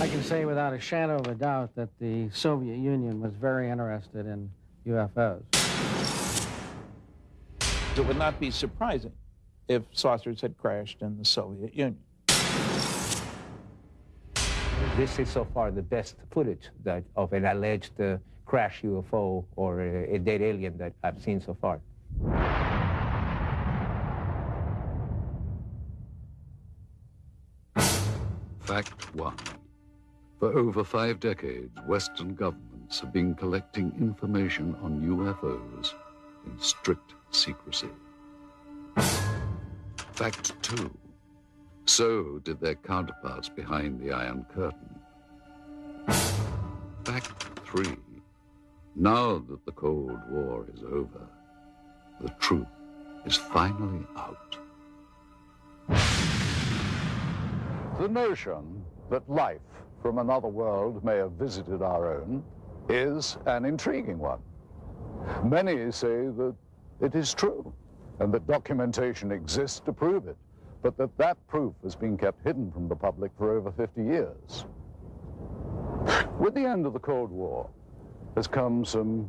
I can say without a shadow of a doubt that the Soviet Union was very interested in UFOs. It would not be surprising if saucers had crashed in the Soviet Union. This is so far the best footage that, of an alleged uh, crash UFO or a, a dead alien that I've seen so far. Fact one. For over five decades, Western governments have been collecting information on UFOs in strict secrecy. Fact two. So did their counterparts behind the Iron Curtain. Fact three. Now that the Cold War is over, the truth is finally out. The notion that life from another world may have visited our own is an intriguing one. Many say that it is true and that documentation exists to prove it, but that that proof has been kept hidden from the public for over 50 years. With the end of the Cold War has come some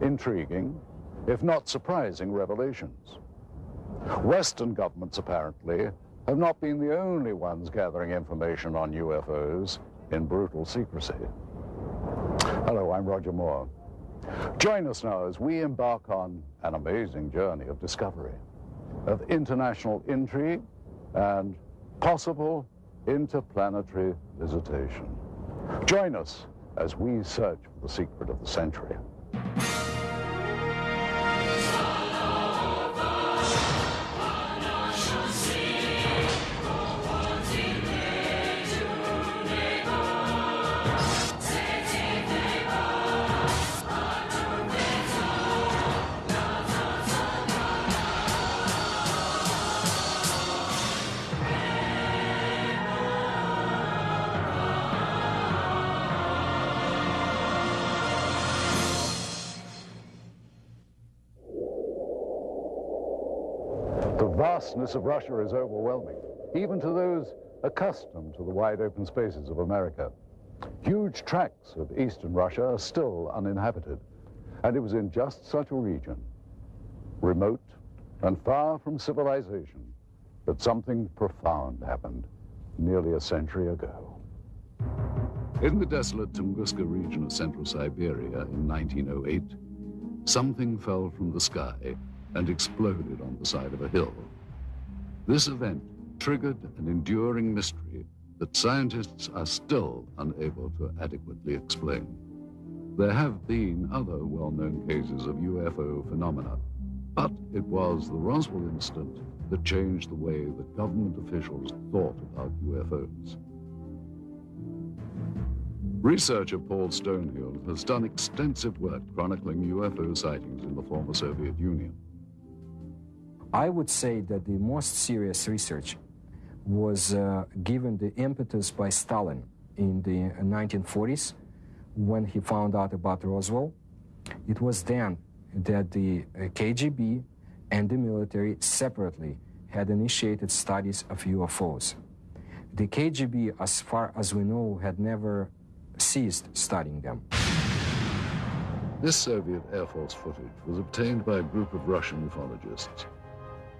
intriguing, if not surprising, revelations. Western governments, apparently, have not been the only ones gathering information on UFOs in brutal secrecy. Hello, I'm Roger Moore. Join us now as we embark on an amazing journey of discovery, of international intrigue, and possible interplanetary visitation. Join us as we search for the secret of the century. Vastness of Russia is overwhelming, even to those accustomed to the wide open spaces of America. Huge tracts of eastern Russia are still uninhabited, and it was in just such a region, remote and far from civilization, that something profound happened nearly a century ago. In the desolate Tunguska region of central Siberia in 1908, something fell from the sky and exploded on the side of a hill. This event triggered an enduring mystery that scientists are still unable to adequately explain. There have been other well-known cases of UFO phenomena, but it was the Roswell incident that changed the way that government officials thought about UFOs. Researcher Paul Stonehill has done extensive work chronicling UFO sightings in the former Soviet Union. I would say that the most serious research was uh, given the impetus by Stalin in the 1940s when he found out about Roswell. It was then that the uh, KGB and the military separately had initiated studies of UFOs. The KGB, as far as we know, had never ceased studying them. This Soviet Air Force footage was obtained by a group of Russian ufologists.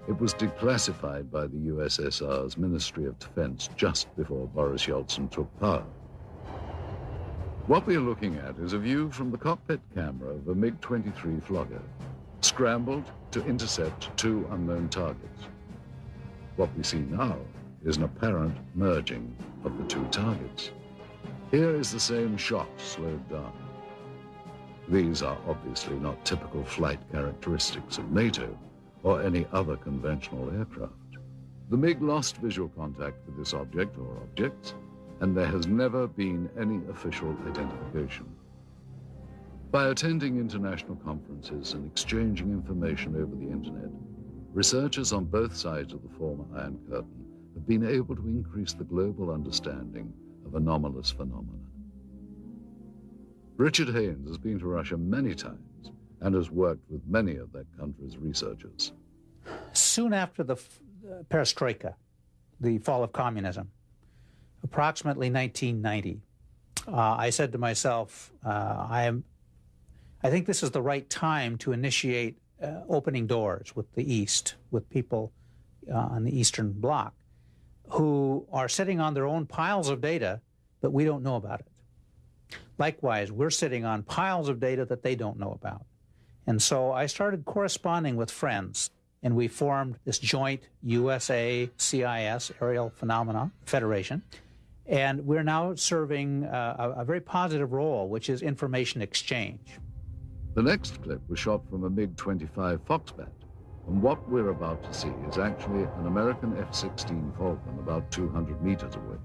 It was declassified by the USSR's Ministry of Defense just before Boris Yeltsin took power. What we are looking at is a view from the cockpit camera of a MiG-23 Flogger, scrambled to intercept two unknown targets. What we see now is an apparent merging of the two targets. Here is the same shot slowed down. These are obviously not typical flight characteristics of NATO or any other conventional aircraft. The MiG lost visual contact with this object or objects, and there has never been any official identification. By attending international conferences and exchanging information over the internet, researchers on both sides of the former Iron Curtain have been able to increase the global understanding of anomalous phenomena. Richard Haines has been to Russia many times and has worked with many of that country's researchers. Soon after the uh, perestroika, the fall of communism, approximately 1990. Uh, I said to myself, uh, I am. I think this is the right time to initiate uh, opening doors with the East, with people uh, on the Eastern Bloc who are sitting on their own piles of data, but we don't know about it. Likewise, we're sitting on piles of data that they don't know about. And so I started corresponding with friends, and we formed this joint USA CIS Aerial Phenomena Federation. And we're now serving uh, a, a very positive role, which is information exchange. The next clip was shot from a MiG 25 Foxbat, and what we're about to see is actually an American F 16 Falcon about 200 meters away.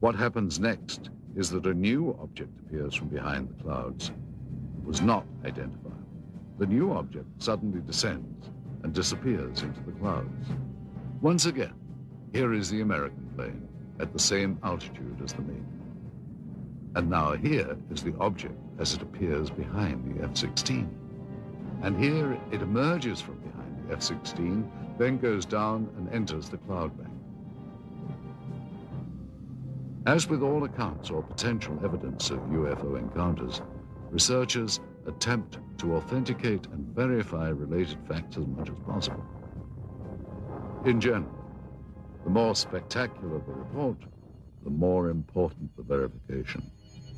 What happens next is that a new object appears from behind the clouds. It was not identified. The new object suddenly descends and disappears into the clouds. Once again, here is the American plane at the same altitude as the MiG. And now here is the object as it appears behind the F-16. And here it emerges from behind the F-16, then goes down and enters the cloud bank. As with all accounts or potential evidence of UFO encounters, researchers attempt to authenticate and verify related facts as much as possible. In general, the more spectacular the report, the more important the verification.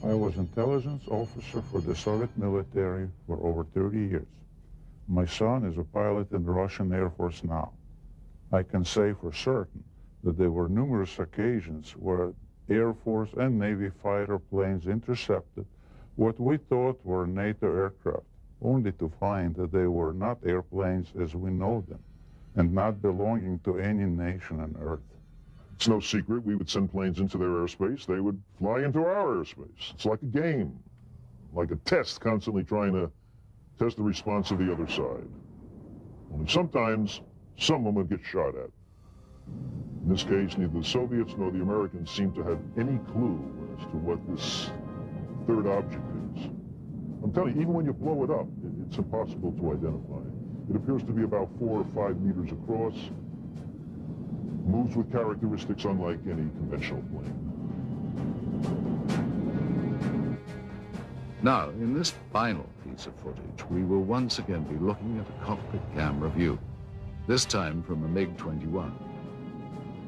I was intelligence officer for the Soviet military for over 30 years. My son is a pilot in the Russian Air Force now. I can say for certain that there were numerous occasions where Air Force and Navy fighter planes intercepted what we thought were NATO aircraft, only to find that they were not airplanes as we know them, and not belonging to any nation on Earth. It's no secret we would send planes into their airspace. They would fly into our airspace. It's like a game, like a test, constantly trying to test the response of the other side. Only sometimes someone would get shot at. In this case, neither the Soviets nor the Americans seem to have any clue as to what this third object is. I'm telling you, even when you blow it up, it's impossible to identify. It appears to be about four or five meters across, moves with characteristics unlike any conventional plane. Now, in this final piece of footage, we will once again be looking at a cockpit camera view, this time from a MiG-21.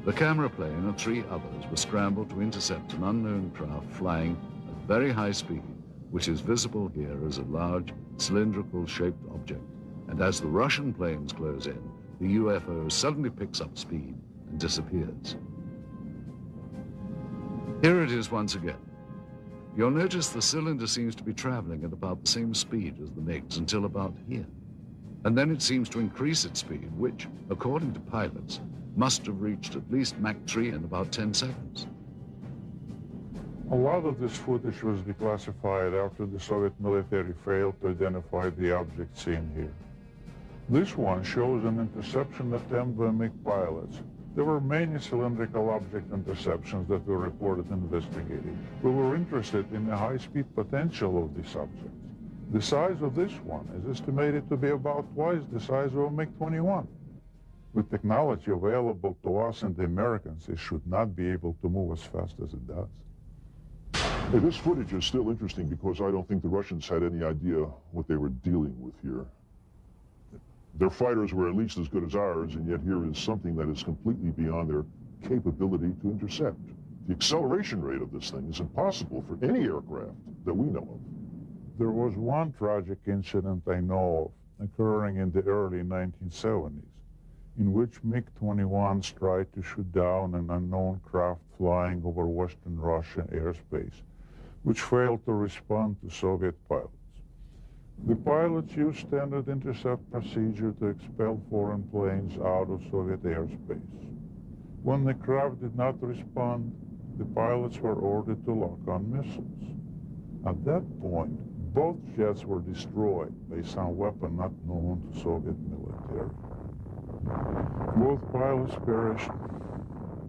The camera plane and three others were scrambled to intercept an unknown craft flying at very high speed, which is visible here as a large cylindrical-shaped object. And as the Russian planes close in, the UFO suddenly picks up speed and disappears. Here it is once again. You'll notice the cylinder seems to be traveling at about the same speed as the MiGs until about here. And then it seems to increase its speed, which, according to pilots, must have reached at least Mach 3 in about 10 seconds. A lot of this footage was declassified after the Soviet military failed to identify the object seen here. This one shows an interception attempt by MiG pilots there were many cylindrical object interceptions that were reported investigating. We were interested in the high-speed potential of these objects. The size of this one is estimated to be about twice the size of a MiG-21. With technology available to us and the Americans, it should not be able to move as fast as it does. Hey, this footage is still interesting because I don't think the Russians had any idea what they were dealing with here. Their fighters were at least as good as ours, and yet here is something that is completely beyond their capability to intercept. The acceleration rate of this thing is impossible for any aircraft that we know of. There was one tragic incident I know of occurring in the early 1970s, in which MiG-21s tried to shoot down an unknown craft flying over Western Russian airspace, which failed to respond to Soviet pilots. The pilots used standard intercept procedure to expel foreign planes out of Soviet airspace. When the craft did not respond, the pilots were ordered to lock on missiles. At that point, both jets were destroyed by some weapon not known to Soviet military. Both pilots perished.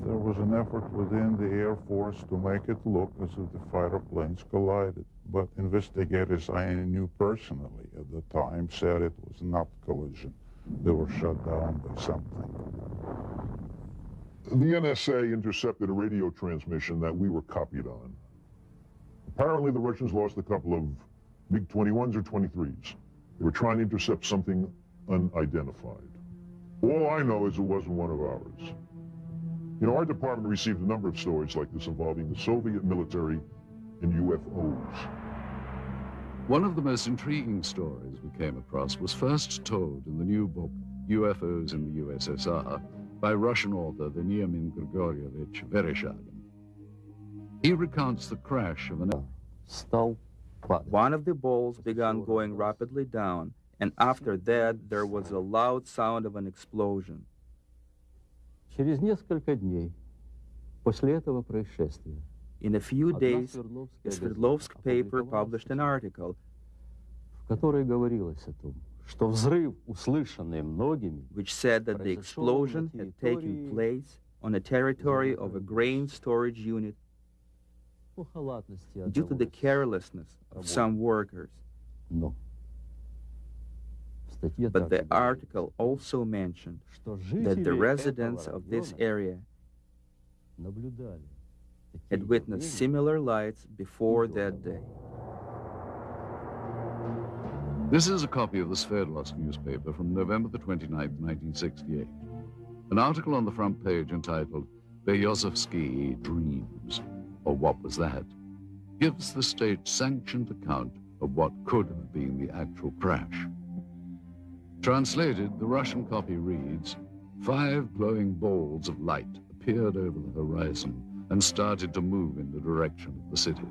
There was an effort within the Air Force to make it look as if the fighter planes collided but investigators I knew personally at the time said it was not collision. They were shut down by something. The NSA intercepted a radio transmission that we were copied on. Apparently, the Russians lost a couple of MiG 21s or 23s. They were trying to intercept something unidentified. All I know is it wasn't one of ours. You know, our department received a number of stories like this involving the Soviet military and UFOs. One of the most intriguing stories we came across was first told in the new book, UFOs in the USSR, by Russian author Veniamin Grigorievich Vereshchagin. He recounts the crash of an... One of the balls began going rapidly down, and after that there was a loud sound of an explosion. Через несколько дней после этого происшествия In a few days, Sverdlovsk paper published an article. в которой говорилось о том, что взрыв, услышанный многими, which said that the explosion had taken place on a territory of a grain storage unit. Due to the carelessness of some workers. Но But the article also mentioned that the residents of this area had witnessed similar lights before that day. This is a copy of the Sverdlovsk newspaper from November the 29th, 1968. An article on the front page entitled Berezovsky Dreams, or What Was That, gives the state-sanctioned account of what could have been the actual crash. Translated, the Russian copy reads, Five glowing balls of light appeared over the horizon and started to move in the direction of the city.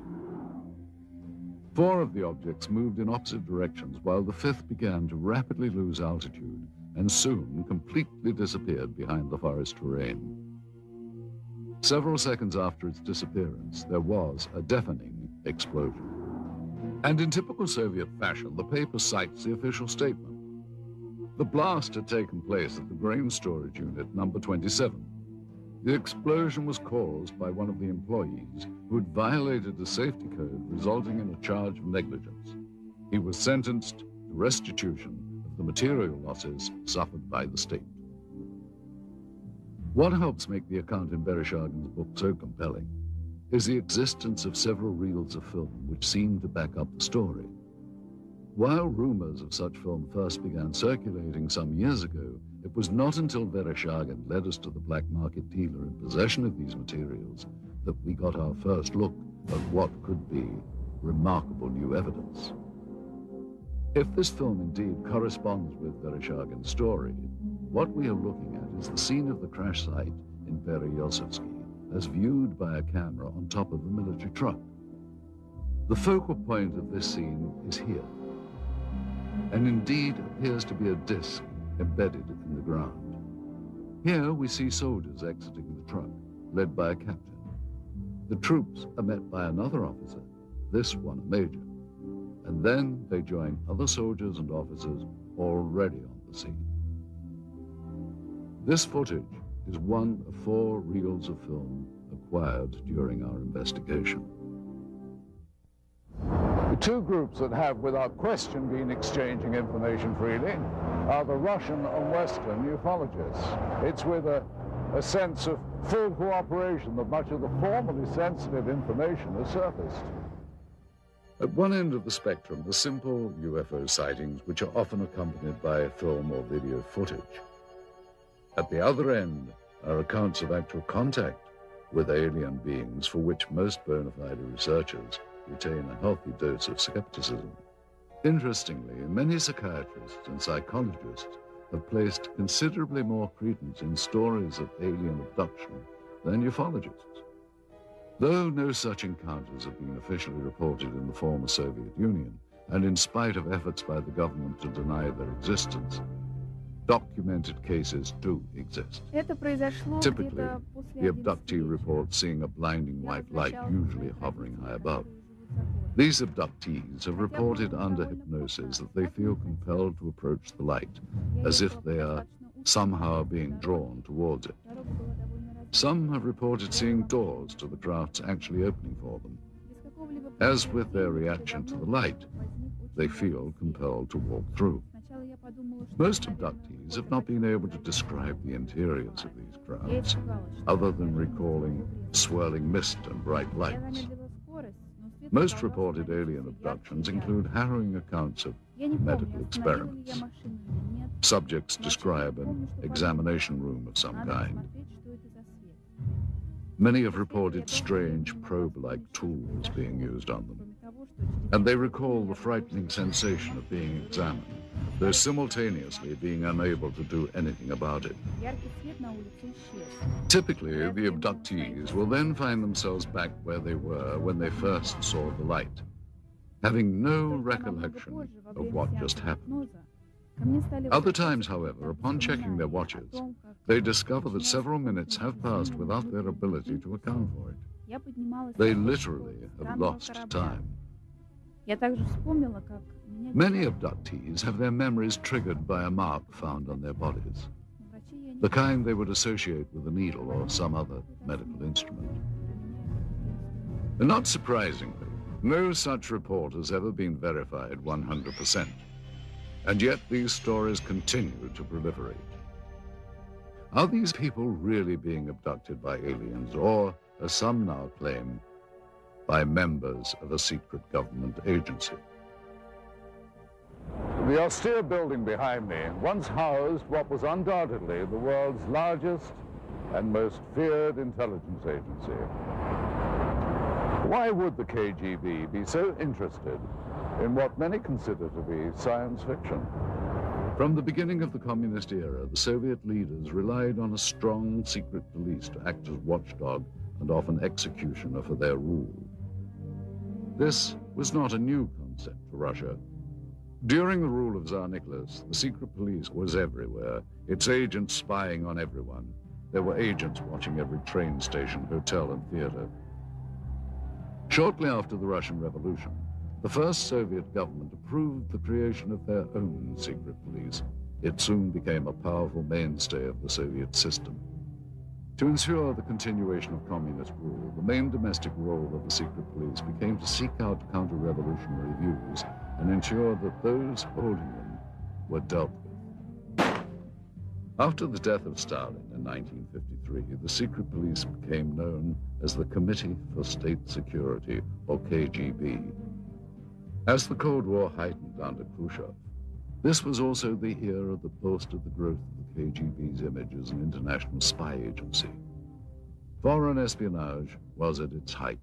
Four of the objects moved in opposite directions while the fifth began to rapidly lose altitude and soon completely disappeared behind the forest terrain. Several seconds after its disappearance, there was a deafening explosion. And in typical Soviet fashion, the paper cites the official statement. The blast had taken place at the grain storage unit number 27. The explosion was caused by one of the employees who had violated the safety code, resulting in a charge of negligence. He was sentenced to restitution of the material losses suffered by the state. What helps make the account in Vereshchagin's book so compelling is the existence of several reels of film which seem to back up the story. While rumors of such film first began circulating some years ago, it was not until Vereshchagin led us to the black market dealer in possession of these materials that we got our first look at what could be remarkable new evidence. If this film indeed corresponds with Vereshchagin's story, what we are looking at is the scene of the crash site in Berezovsky as viewed by a camera on top of a military truck. The focal point of this scene is here, and indeed appears to be a disc embedded in the ground. Here we see soldiers exiting the truck, led by a captain. The troops are met by another officer, this one a major, and then they join other soldiers and officers already on the scene. This footage is one of four reels of film acquired during our investigation. The two groups that have, without question, been exchanging information freely are the Russian and Western ufologists. It's with a, a sense of full cooperation that much of the formerly sensitive information has surfaced. At one end of the spectrum the simple UFO sightings, which are often accompanied by film or video footage. At the other end are accounts of actual contact with alien beings for which most bona fide researchers retain a healthy dose of skepticism. Interestingly, many psychiatrists and psychologists have placed considerably more credence in stories of alien abduction than ufologists. Though no such encounters have been officially reported in the former Soviet Union, and in spite of efforts by the government to deny their existence, documented cases do exist. Typically, the abductee reports seeing a blinding white light usually hovering high above. These abductees have reported under hypnosis that they feel compelled to approach the light, as if they are somehow being drawn towards it. Some have reported seeing doors to the crafts actually opening for them. As with their reaction to the light, they feel compelled to walk through. Most abductees have not been able to describe the interiors of these crafts, other than recalling swirling mist and bright lights. Most reported alien abductions include harrowing accounts of medical experiments. Subjects describe an examination room of some kind. Many have reported strange probe-like tools being used on them and they recall the frightening sensation of being examined, though simultaneously being unable to do anything about it. Typically, the abductees will then find themselves back where they were when they first saw the light, having no recollection of what just happened. Other times, however, upon checking their watches, they discover that several minutes have passed without their ability to account for it. They literally have lost time. Many abductees have their memories triggered by a mark found on their bodies, the kind they would associate with a needle or some other medical instrument. And not surprisingly, no such report has ever been verified 100%. And yet these stories continue to proliferate. Are these people really being abducted by aliens, or, as some now claim, by members of a secret government agency? The austere building behind me once housed what was undoubtedly the world's largest and most feared intelligence agency. Why would the KGB be so interested in what many consider to be science fiction? From the beginning of the communist era, the Soviet leaders relied on a strong secret police to act as watchdog and often executioner for their rule. This was not a new concept for Russia. During the rule of Tsar Nicholas, the secret police was everywhere, its agents spying on everyone. There were agents watching every train station, hotel, and theater. Shortly after the Russian Revolution, the first Soviet government approved the creation of their own secret police. It soon became a powerful mainstay of the Soviet system. To ensure the continuation of communist rule, the main domestic role of the secret police became to seek out counter-revolutionary views and ensure that those holding them were dealt with. After the death of Stalin in 1953, the secret police became known as the Committee for State Security, or KGB. As the Cold War heightened under Khrushchev, this was also the era that boasted the growth of the KGB's image as an international spy agency. Foreign espionage was at its height.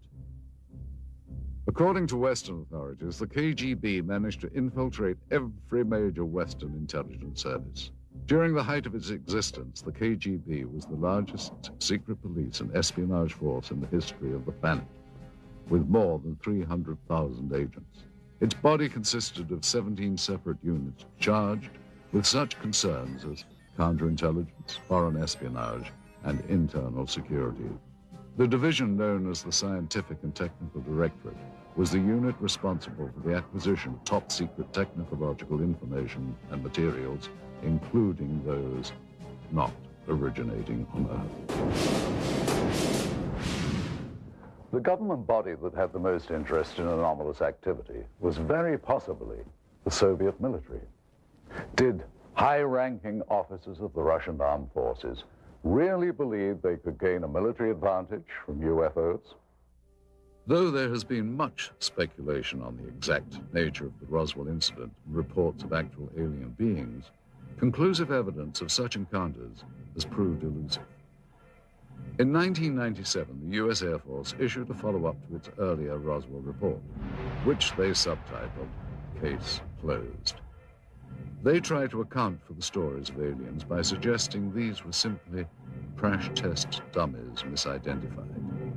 According to Western authorities, the KGB managed to infiltrate every major Western intelligence service. During the height of its existence, the KGB was the largest secret police and espionage force in the history of the planet, with more than 300,000 agents. Its body consisted of 17 separate units charged with such concerns as counterintelligence, foreign espionage, and internal security. The division known as the Scientific and Technical Directorate was the unit responsible for the acquisition of top secret technological information and materials, including those not originating on Earth. The government body that had the most interest in anomalous activity was very possibly the Soviet military. Did high-ranking officers of the Russian armed forces really believe they could gain a military advantage from UFOs? Though there has been much speculation on the exact nature of the Roswell incident and reports of actual alien beings, conclusive evidence of such encounters has proved elusive. In 1997, the U.S. Air Force issued a follow-up to its earlier Roswell report, which they subtitled Case Closed. They tried to account for the stories of aliens by suggesting these were simply crash test dummies misidentified.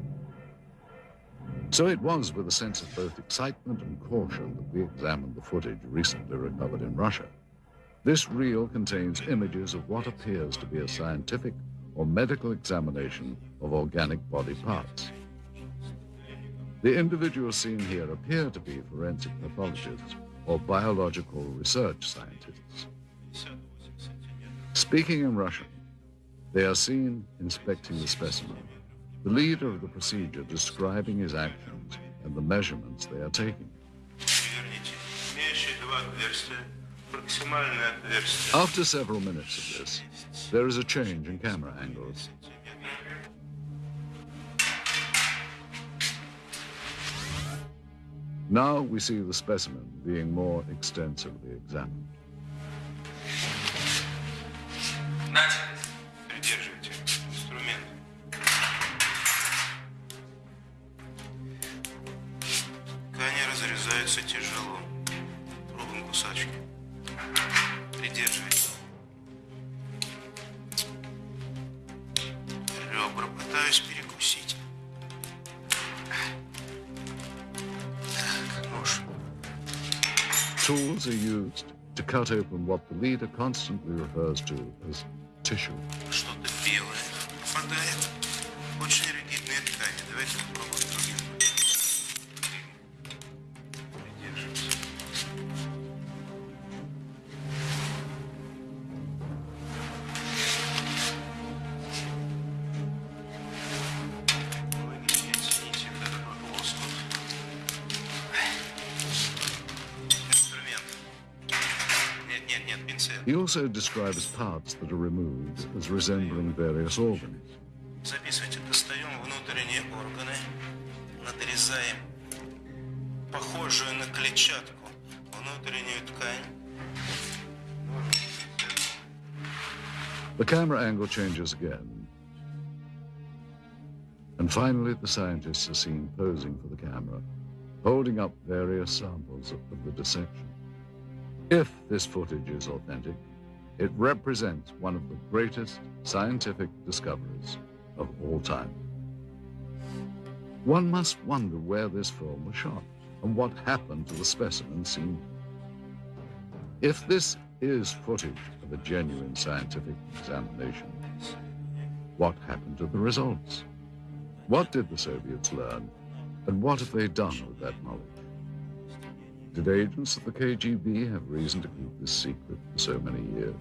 So it was with a sense of both excitement and caution that we examined the footage recently recovered in Russia. This reel contains images of what appears to be a scientific or medical examination of organic body parts. The individuals seen here appear to be forensic pathologists or biological research scientists. Speaking in Russian, they are seen inspecting the specimen, the leader of the procedure describing his actions and the measurements they are taking. After several minutes of this, there is a change in camera angles. Now we see the specimen being more extensively examined. Cut open what the leader constantly refers to as tissue. also describes parts that are removed as resembling various organs. Записывайте, достаем внутренние органы, надрезаем похожую на клетчатку внутреннюю ткань. The camera angle changes again. And finally, the scientists are seen posing for the camera, holding up various samples of the dissection. If this footage is authentic, it represents one of the greatest scientific discoveries of all time. One must wonder where this film was shot and what happened to the specimen seen. If this is footage of a genuine scientific examination, what happened to the results? What did the Soviets learn, and what have they done with that knowledge? Did agents of the KGB have reason to keep this secret for so many years?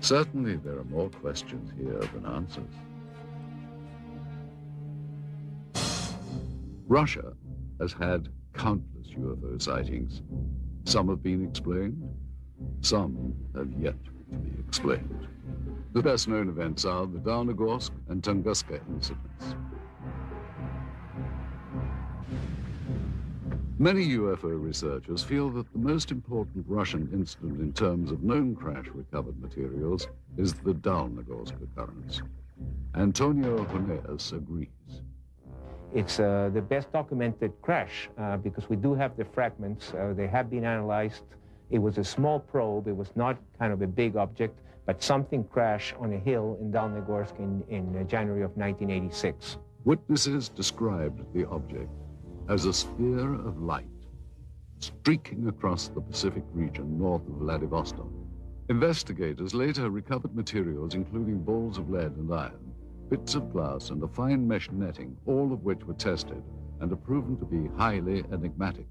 Certainly, there are more questions here than answers. Russia has had countless UFO sightings. Some have been explained, some have yet to be explained. The best known events are the Dalnegorsk and Tunguska incidents. Many UFO researchers feel that the most important Russian incident in terms of known crash recovered materials is the Dalnegorsk occurrence. Antonio Huneeus agrees. It's uh, the best documented crash uh, because we do have the fragments. Uh, they have been analyzed. It was a small probe. It was not kind of a big object, but something crashed on a hill in Dalnegorsk in, in uh, January of 1986. Witnesses described the object as a sphere of light streaking across the Pacific region north of Vladivostok. Investigators later recovered materials including balls of lead and iron, bits of glass, and a fine mesh netting, all of which were tested and are proven to be highly enigmatic.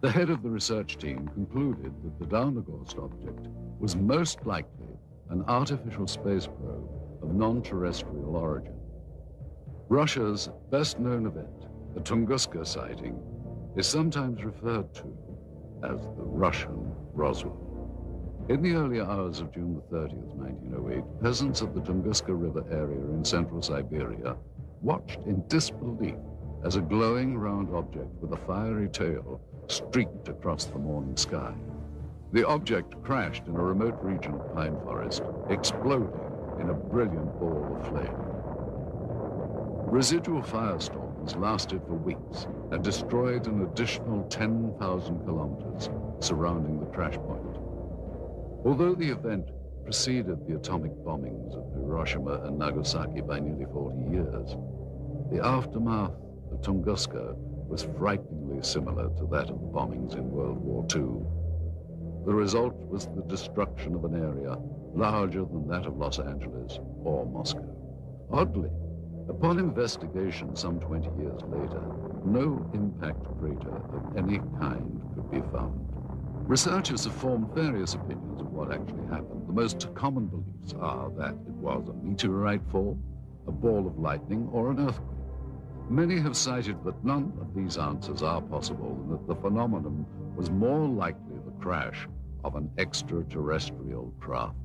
The head of the research team concluded that the Dalnegorsk object was most likely an artificial space probe of non-terrestrial origin. Russia's best-known event, the Tunguska sighting, is sometimes referred to as the Russian Roswell. In the early hours of June the 30th, 1908, peasants of the Tunguska River area in central Siberia watched in disbelief as a glowing round object with a fiery tail streaked across the morning sky. The object crashed in a remote region of pine forest, exploding in a brilliant ball of flame. Residual firestorms lasted for weeks and destroyed an additional 10,000 kilometers surrounding the crash point. Although the event preceded the atomic bombings of Hiroshima and Nagasaki by nearly 40 years, the aftermath of Tunguska was frighteningly similar to that of the bombings in World War II. The result was the destruction of an area larger than that of Los Angeles or Moscow. Oddly, upon investigation some 20 years later, no impact crater of any kind could be found. Researchers have formed various opinions of what actually happened. The most common beliefs are that it was a meteorite fall, a ball of lightning, or an earthquake. Many have cited that none of these answers are possible and that the phenomenon was more likely the crash of an extraterrestrial craft.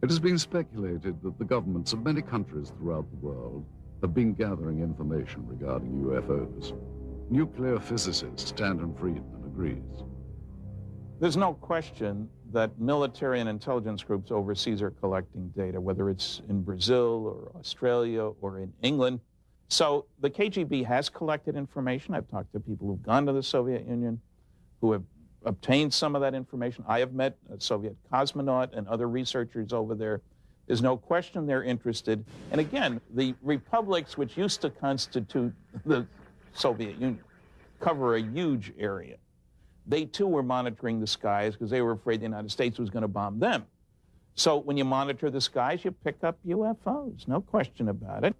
It has been speculated that the governments of many countries throughout the world have been gathering information regarding UFOs. Nuclear physicist Stanton Friedman agrees. There's no question that military and intelligence groups overseas are collecting data, whether it's in Brazil or Australia or in England. So the KGB has collected information. I've talked to people who've gone to the Soviet Union who have obtained some of that information. I have met a Soviet cosmonaut and other researchers over there. There's no question they're interested. And again, the republics which used to constitute the Soviet Union cover a huge area. They too were monitoring the skies because they were afraid the United States was going to bomb them. So when you monitor the skies, you pick up UFOs, no question about it.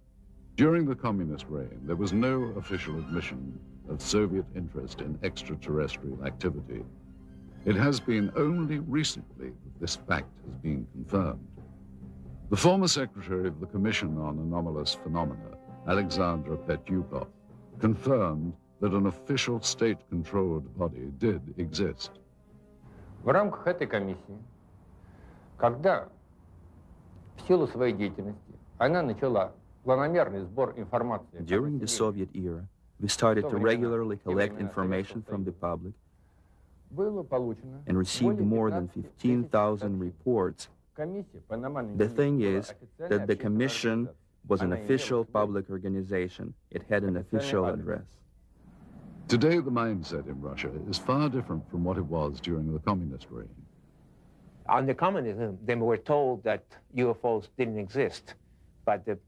During the communist reign, there was no official admission of Soviet interest in extraterrestrial activity. It has been only recently that this fact has been confirmed. The former secretary of the Commission on Anomalous Phenomena, Alexandra Petyukov, confirmed that an official state-controlled body did exist. В рамках этой комиссии, когда в силу своей деятельности она начала планомерный сбор информации During the Soviet era, we started to regularly collect information from the public было получено and received more than 15,000 reports. The thing is that the commission was an official public organization. It had an official address. Today, the mindset in Russia is far different from what it was during the communist reign. Under communism, they were told that UFOs didn't exist. But the,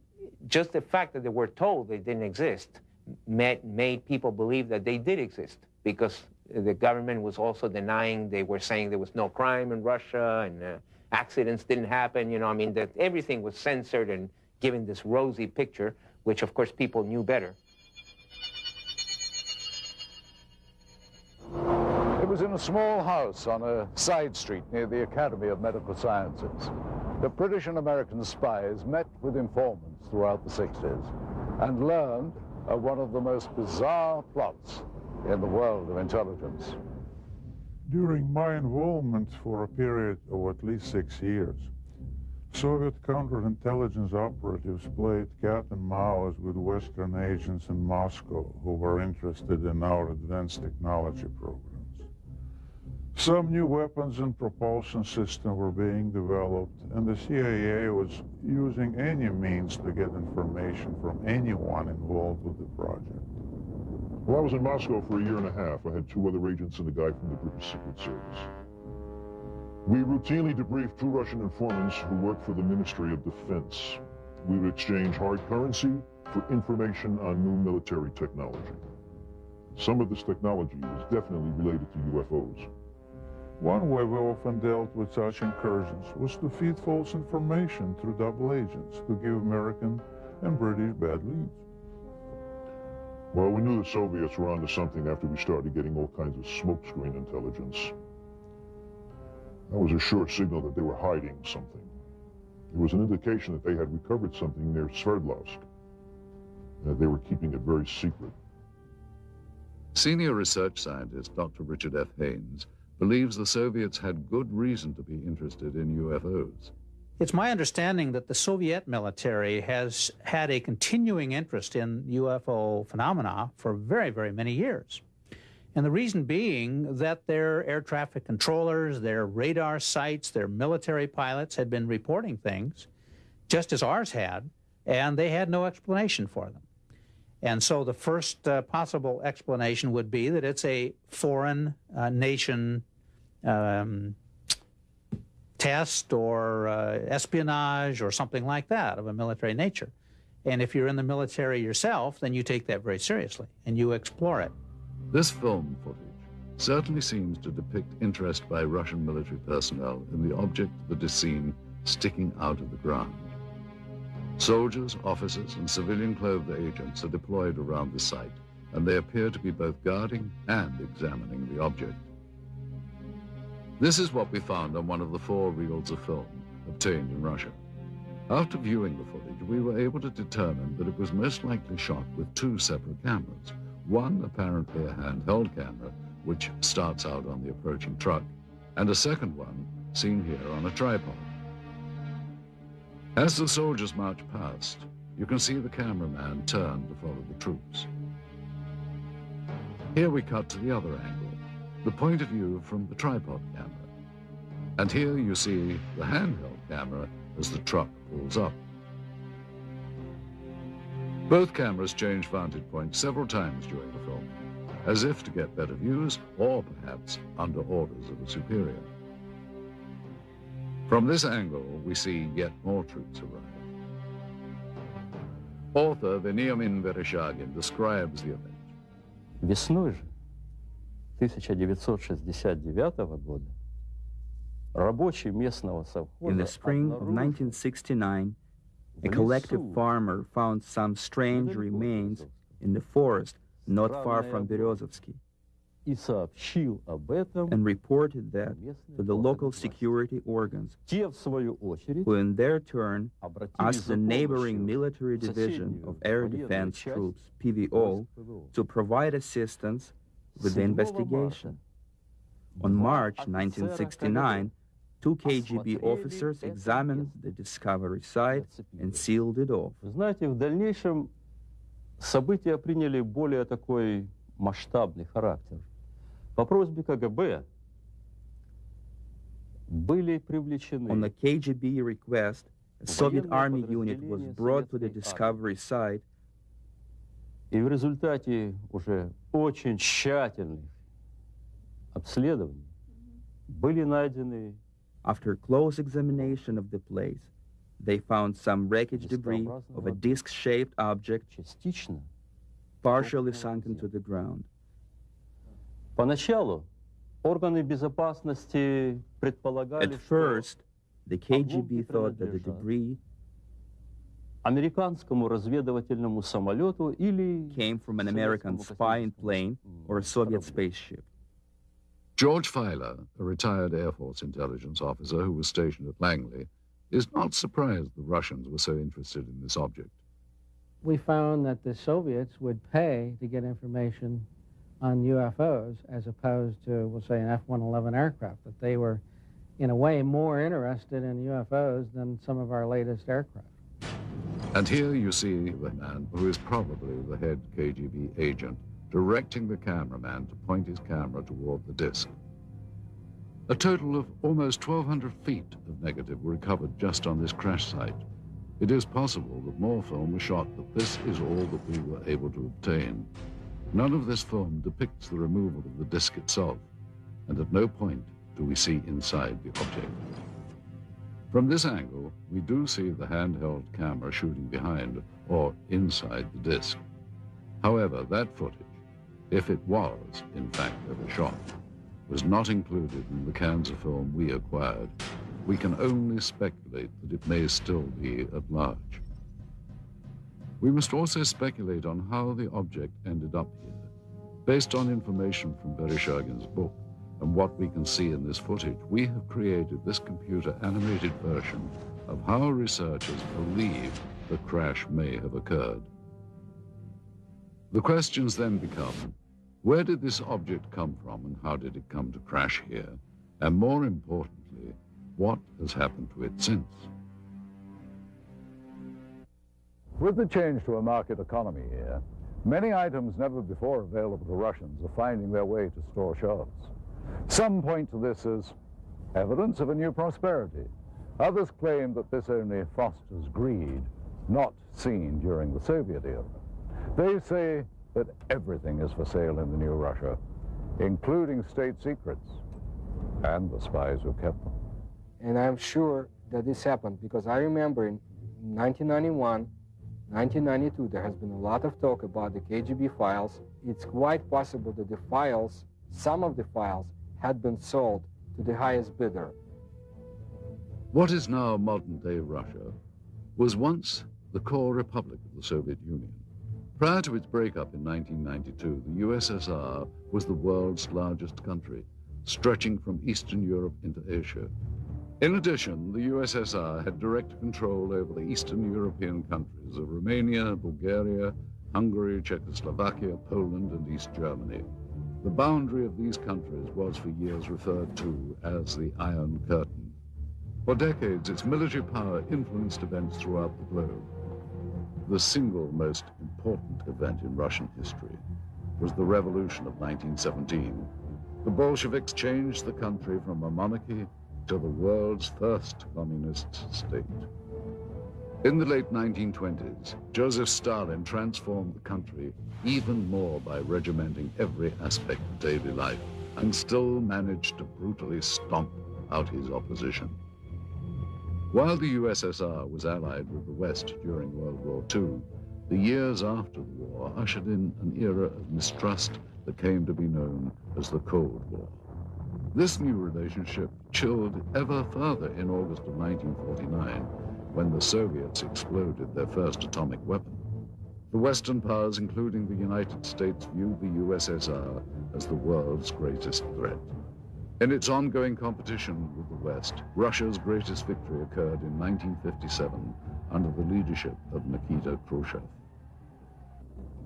just the fact that they were told they didn't exist made, made people believe that they did exist because the government was also denying, they were saying there was no crime in Russia and uh, accidents didn't happen. You know, I mean, that everything was censored and given this rosy picture, which of course people knew better. It was in a small house on a side street near the Academy of Medical Sciences. The British and American spies met with informants throughout the 60s and learned of one of the most bizarre plots in the world of intelligence. During my involvement for a period of at least six years, Soviet counterintelligence operatives played cat and mouse with Western agents in Moscow who were interested in our advanced technology programs. Some new weapons and propulsion systems were being developed, and the CIA was using any means to get information from anyone involved with the project. While I was in Moscow for a year and a half, I had two other agents and a guy from the British Secret Service. We routinely debriefed two Russian informants who worked for the Ministry of Defense. We would exchange hard currency for information on new military technology. Some of this technology was definitely related to UFOs. One way we often dealt with such incursions was to feed false information through double agents to give American and British bad leads. Well, we knew the Soviets were onto something after we started getting all kinds of smokescreen intelligence. That was a sure signal that they were hiding something. It was an indication that they had recovered something near Sverdlovsk. Uh, they were keeping it very secret. Senior research scientist Dr. Richard F. Haines believes the Soviets had good reason to be interested in UFOs. It's my understanding that the Soviet military has had a continuing interest in UFO phenomena for very, very many years. And the reason being that their air traffic controllers, their radar sites, their military pilots had been reporting things, just as ours had, and they had no explanation for them. And so the first uh, possible explanation would be that it's a foreign uh, nation um, test or uh, espionage or something like that of a military nature. And if you're in the military yourself, then you take that very seriously and you explore it. This film footage certainly seems to depict interest by Russian military personnel in the object that is seen sticking out of the ground. Soldiers, officers, and civilian clothed agents are deployed around the site, and they appear to be both guarding and examining the object. This is what we found on one of the four reels of film obtained in Russia. After viewing the footage, we were able to determine that it was most likely shot with two separate cameras. One apparently a handheld camera, which starts out on the approaching truck, and a second one seen here on a tripod. As the soldiers march past, you can see the cameraman turn to follow the troops. Here we cut to the other angle, the point of view from the tripod camera. And here you see the handheld camera as the truck pulls up. Both cameras change vantage points several times during the film, as if to get better views or perhaps under orders of a superior. From this angle, we see yet more troops arrive. Author Veniamin Vereshchagin describes the event. In the spring of 1969, a collective farmer found some strange remains in the forest not far from Berezovsky and reported that to the local security organs, who in their turn asked the neighboring military division of air defense troops, PVO, to provide assistance with the 7 investigation. On March 1969, two KGB officers examined the discovery site and sealed it off. Знаете, в дальнейшем события приняли более такой масштабный характер. По просьбе КГБ были привлечены On the KGB request, a Soviet army unit was brought to the discovery site И в результате уже очень тщательных обследований были найдены After close examination of the place, they found some wreckage debris of a disc-shaped object частично. partially sunken to the ground. Поначалу органы безопасности предполагали, At что first, the KGB thought that the debris американскому разведывательному самолету или came from an American spying plane or a Soviet spaceship. George Filer, a retired Air Force intelligence officer who was stationed at Langley, is not surprised the Russians were so interested in this object. We found that the Soviets would pay to get information on UFOs as opposed to, we'll say, an F-111 aircraft, that they were, in a way, more interested in UFOs than some of our latest aircraft. And here you see the man who is probably the head KGB agent directing the cameraman to point his camera toward the disc. A total of almost 1,200 feet of negative were recovered just on this crash site. It is possible that more film was shot, but this is all that we were able to obtain. None of this film depicts the removal of the disc itself, and at no point do we see inside the object. From this angle, we do see the handheld camera shooting behind or inside the disc. However, that footage, if it was, in fact, ever shot, was not included in the cans film we acquired. We can only speculate that it may still be at large. We must also speculate on how the object ended up here. Based on information from Vereshchagin's book and what we can see in this footage, we have created this computer animated version of how researchers believe the crash may have occurred. The questions then become, where did this object come from and how did it come to crash here? And more importantly, what has happened to it since? With the change to a market economy here, many items never before available to Russians are finding their way to store shelves. Some point to this as evidence of a new prosperity. Others claim that this only fosters greed, not seen during the Soviet era. They say that everything is for sale in the new Russia, including state secrets and the spies who kept them. And I'm sure that this happened because I remember in 1991, 1992, there has been a lot of talk about the KGB files. It's quite possible that the files, some of the files, had been sold to the highest bidder. What is now modern-day Russia was once the core republic of the Soviet Union. Prior to its breakup in 1992, the USSR was the world's largest country, stretching from Eastern Europe into Asia. In addition, the USSR had direct control over the Eastern European countries of Romania, Bulgaria, Hungary, Czechoslovakia, Poland, and East Germany. The boundary of these countries was for years referred to as the Iron Curtain. For decades, its military power influenced events throughout the globe. The single most important event in Russian history was the Revolution of 1917. The Bolsheviks changed the country from a monarchy to the world's first communist state. In the late 1920s, Joseph Stalin transformed the country even more by regimenting every aspect of daily life and still managed to brutally stomp out his opposition. While the USSR was allied with the West during World War II, the years after the war ushered in an era of mistrust that came to be known as the Cold War. This new relationship chilled ever further in August of 1949 when the Soviets exploded their first atomic weapon. The Western powers, including the United States, viewed the USSR as the world's greatest threat. In its ongoing competition with the West, Russia's greatest victory occurred in 1957 under the leadership of Nikita Khrushchev.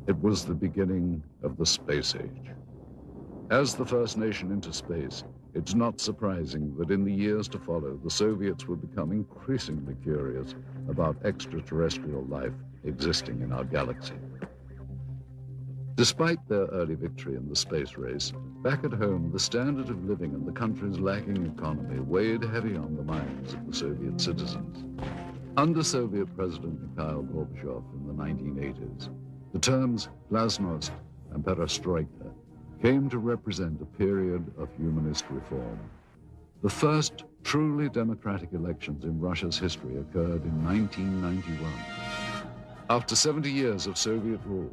It was the beginning of the space age. As the first nation into space, it's not surprising that in the years to follow, the Soviets would become increasingly curious about extraterrestrial life existing in our galaxy. Despite their early victory in the space race, back at home, the standard of living and the country's lagging economy weighed heavy on the minds of the Soviet citizens. Under Soviet President Mikhail Gorbachev in the 1980s, the terms glasnost and perestroika came to represent a period of humanist reform. The first truly democratic elections in Russia's history occurred in 1991. After 70 years of Soviet rule,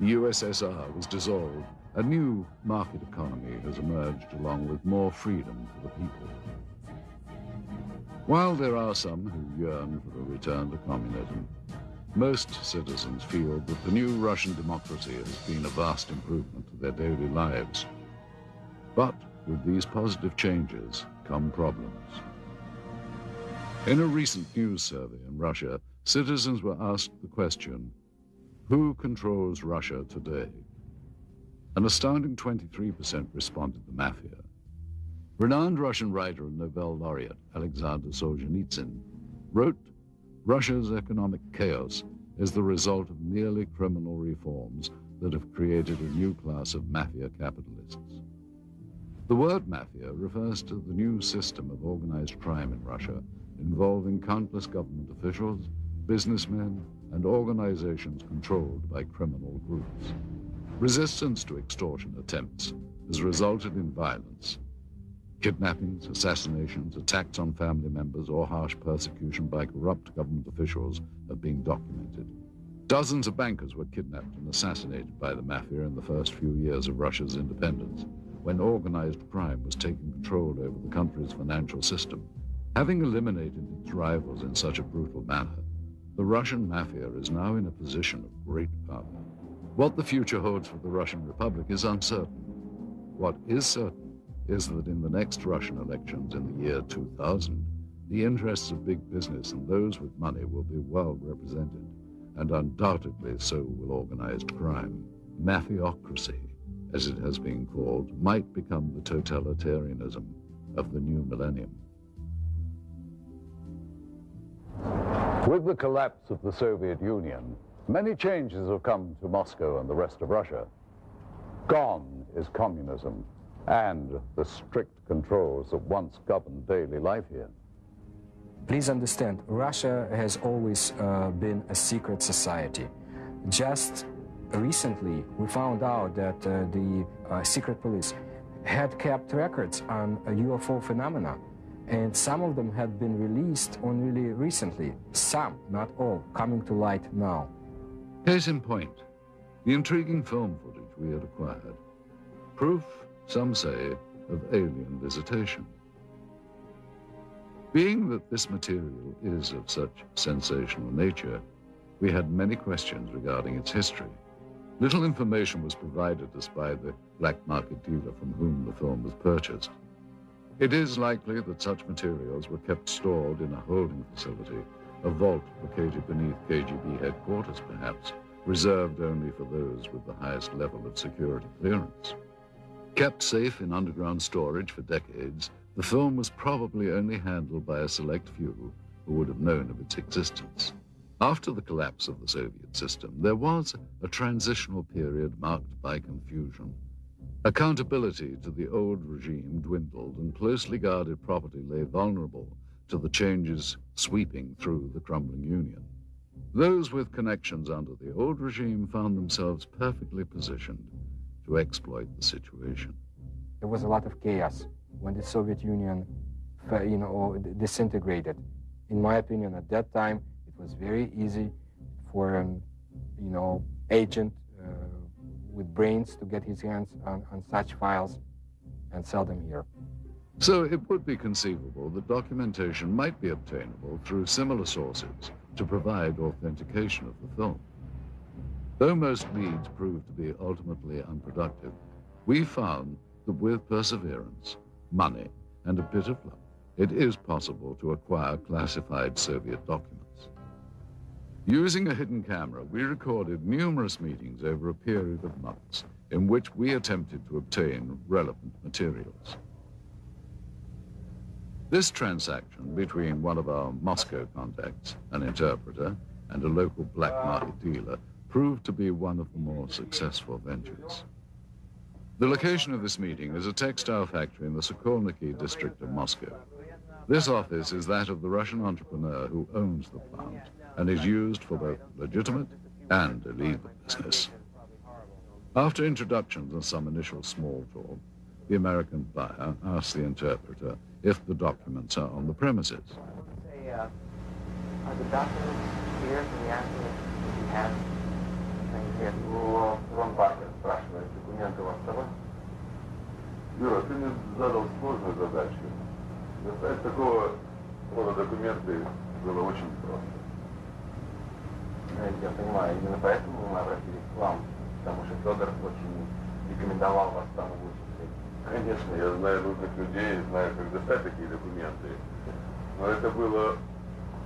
the USSR was dissolved. A new market economy has emerged along with more freedom for the people. While there are some who yearn for a return to communism, most citizens feel that the new Russian democracy has been a vast improvement to their daily lives. But with these positive changes come problems. In a recent news survey in Russia, citizens were asked the question, who controls Russia today? An astounding 23% responded the mafia. Renowned Russian writer and Nobel laureate Alexander Solzhenitsyn wrote Russia's economic chaos is the result of merely criminal reforms that have created a new class of mafia capitalists. The word mafia refers to the new system of organized crime in Russia involving countless government officials, businessmen, and organizations controlled by criminal groups. Resistance to extortion attempts has resulted in violence, Kidnappings, assassinations, attacks on family members, or harsh persecution by corrupt government officials have been documented. Dozens of bankers were kidnapped and assassinated by the mafia in the first few years of Russia's independence, when organized crime was taking control over the country's financial system. Having eliminated its rivals in such a brutal manner, the Russian mafia is now in a position of great power. What the future holds for the Russian Republic is uncertain. What is certain is that in the next Russian elections in the year 2000, the interests of big business and those with money will be well represented, and undoubtedly so will organized crime. Mafiocracy, as it has been called, might become the totalitarianism of the new millennium. With the collapse of the Soviet Union, many changes have come to Moscow and the rest of Russia. Gone is communism and the strict controls that once governed daily life here. Please understand, Russia has always uh, been a secret society. Just recently, we found out that uh, the uh, secret police had kept records on UFO phenomena, and some of them had been released only recently. Some, not all, coming to light now. Case in point, the intriguing film footage we had acquired. Proof some say of alien visitation. Being that this material is of such sensational nature, we had many questions regarding its history. Little information was provided us by the black market dealer from whom the film was purchased. It is likely that such materials were kept stored in a holding facility, a vault located beneath KGB headquarters perhaps, reserved only for those with the highest level of security clearance. Kept safe in underground storage for decades, the film was probably only handled by a select few who would have known of its existence. After the collapse of the Soviet system, there was a transitional period marked by confusion. Accountability to the old regime dwindled and closely guarded property lay vulnerable to the changes sweeping through the crumbling Union. Those with connections under the old regime found themselves perfectly positioned to exploit the situation. There was a lot of chaos when the Soviet Union, you know, disintegrated. In my opinion, at that time, it was very easy for an, you know, agent uh, with brains to get his hands on, on such files and sell them here. So it would be conceivable that documentation might be obtainable through similar sources to provide authentication of the film. Though most leads proved to be ultimately unproductive, we found that with perseverance, money, and a bit of luck, it is possible to acquire classified Soviet documents. Using a hidden camera, we recorded numerous meetings over a period of months in which we attempted to obtain relevant materials. This transaction between one of our Moscow contacts, an interpreter, and a local black market dealer proved to be one of the more successful ventures. The location of this meeting is a textile factory in the Sokolniki district of Moscow. This office is that of the Russian entrepreneur who owns the plant and is used for both legitimate and illegal business. After introductions and some initial small talk, the American buyer asks the interpreter if the documents are on the premises. Say, uh, are the documents here? Can we ask Ну, Иван Паркер спрашивает, документы у вас с собой? Юра, ты мне задал сложную задачу. Достать такого рода документы было очень просто. Я понимаю, именно поэтому мы обратились к вам, потому что Федор очень рекомендовал вас лучшему Конечно, я знаю нужных людей, знаю, как достать такие документы. Но это было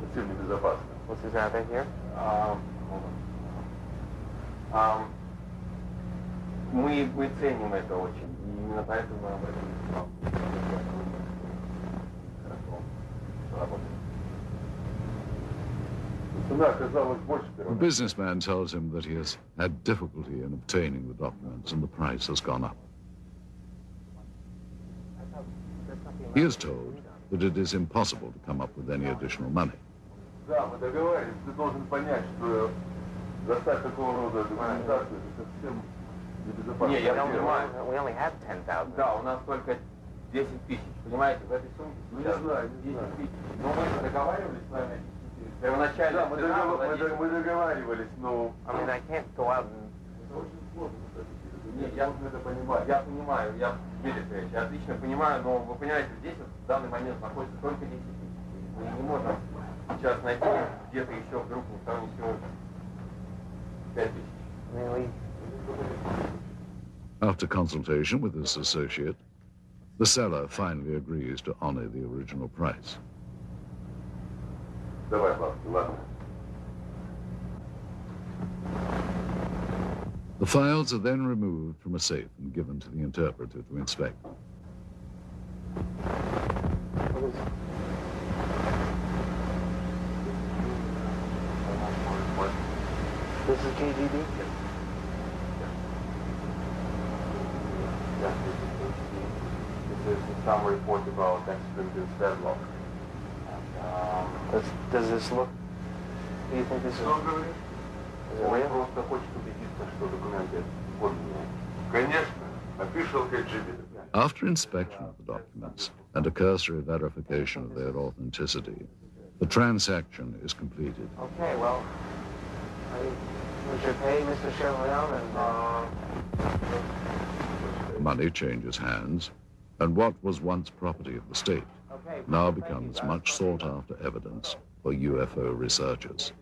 совсем небезопасно. What's his here? Um, um, мы, мы ценим это очень, и именно поэтому мы обратились к вам. Хорошо, что работает. The businessman tells him that he has had difficulty in obtaining the documents and the price has gone up. He is told that it is impossible to come up with any additional money. Достать такого рода документацию это совсем небезопасно. Не, я понимаю. We only have 10,000. Да, у нас только 10 тысяч. Понимаете, в этой сумке Ну, не знаю, не 10 знаю. тысяч. Но мы договаривались с вами. Первоначально Да, мы, договор- мы 10 дог- мы договаривались, но... I mean, I can't go out and... Это очень сложно, кстати. Нет, я это понимаю. Я понимаю, я, Дмитрий я отлично понимаю, но вы понимаете, здесь вот в данный момент находится только 10 тысяч. Мы не можем сейчас найти где-то еще вдруг 5 тысяч. After consultation with his associate, the seller finally agrees to honor the original price. The files are then removed from a safe and given to the interpreter to inspect. This is KGB? Yeah, this is KGB. This is some report about ex-President Sverdlov. Um, does, does this look... Do you think this is... Что он говорит? Is it Он real? просто хочет убедиться, что документы подлинные. Конечно, official KGB. After inspection of the documents and a cursory verification of their authenticity, the transaction is completed. Okay, well, I, we should pay Mr. Chevalier and, uh... Money changes hands, and what was once property of the state Okay, now becomes much sought after evidence for UFO researchers.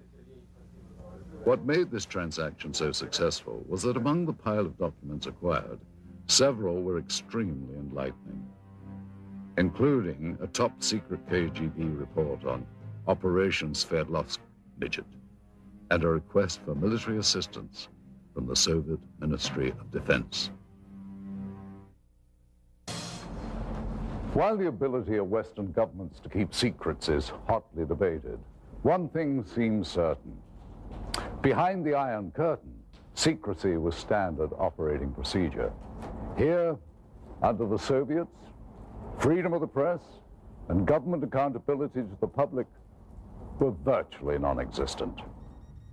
What made this transaction so successful was that among the pile of documents acquired, several were extremely enlightening, including a top secret KGB report on Operation Sverdlovsk Midget and a request for military assistance from the Soviet Ministry of Defense. While the ability of Western governments to keep secrets is hotly debated, one thing seems certain. Behind the Iron Curtain, secrecy was standard operating procedure. Here, under the Soviets, freedom of the press and government accountability to the public were virtually non-existent.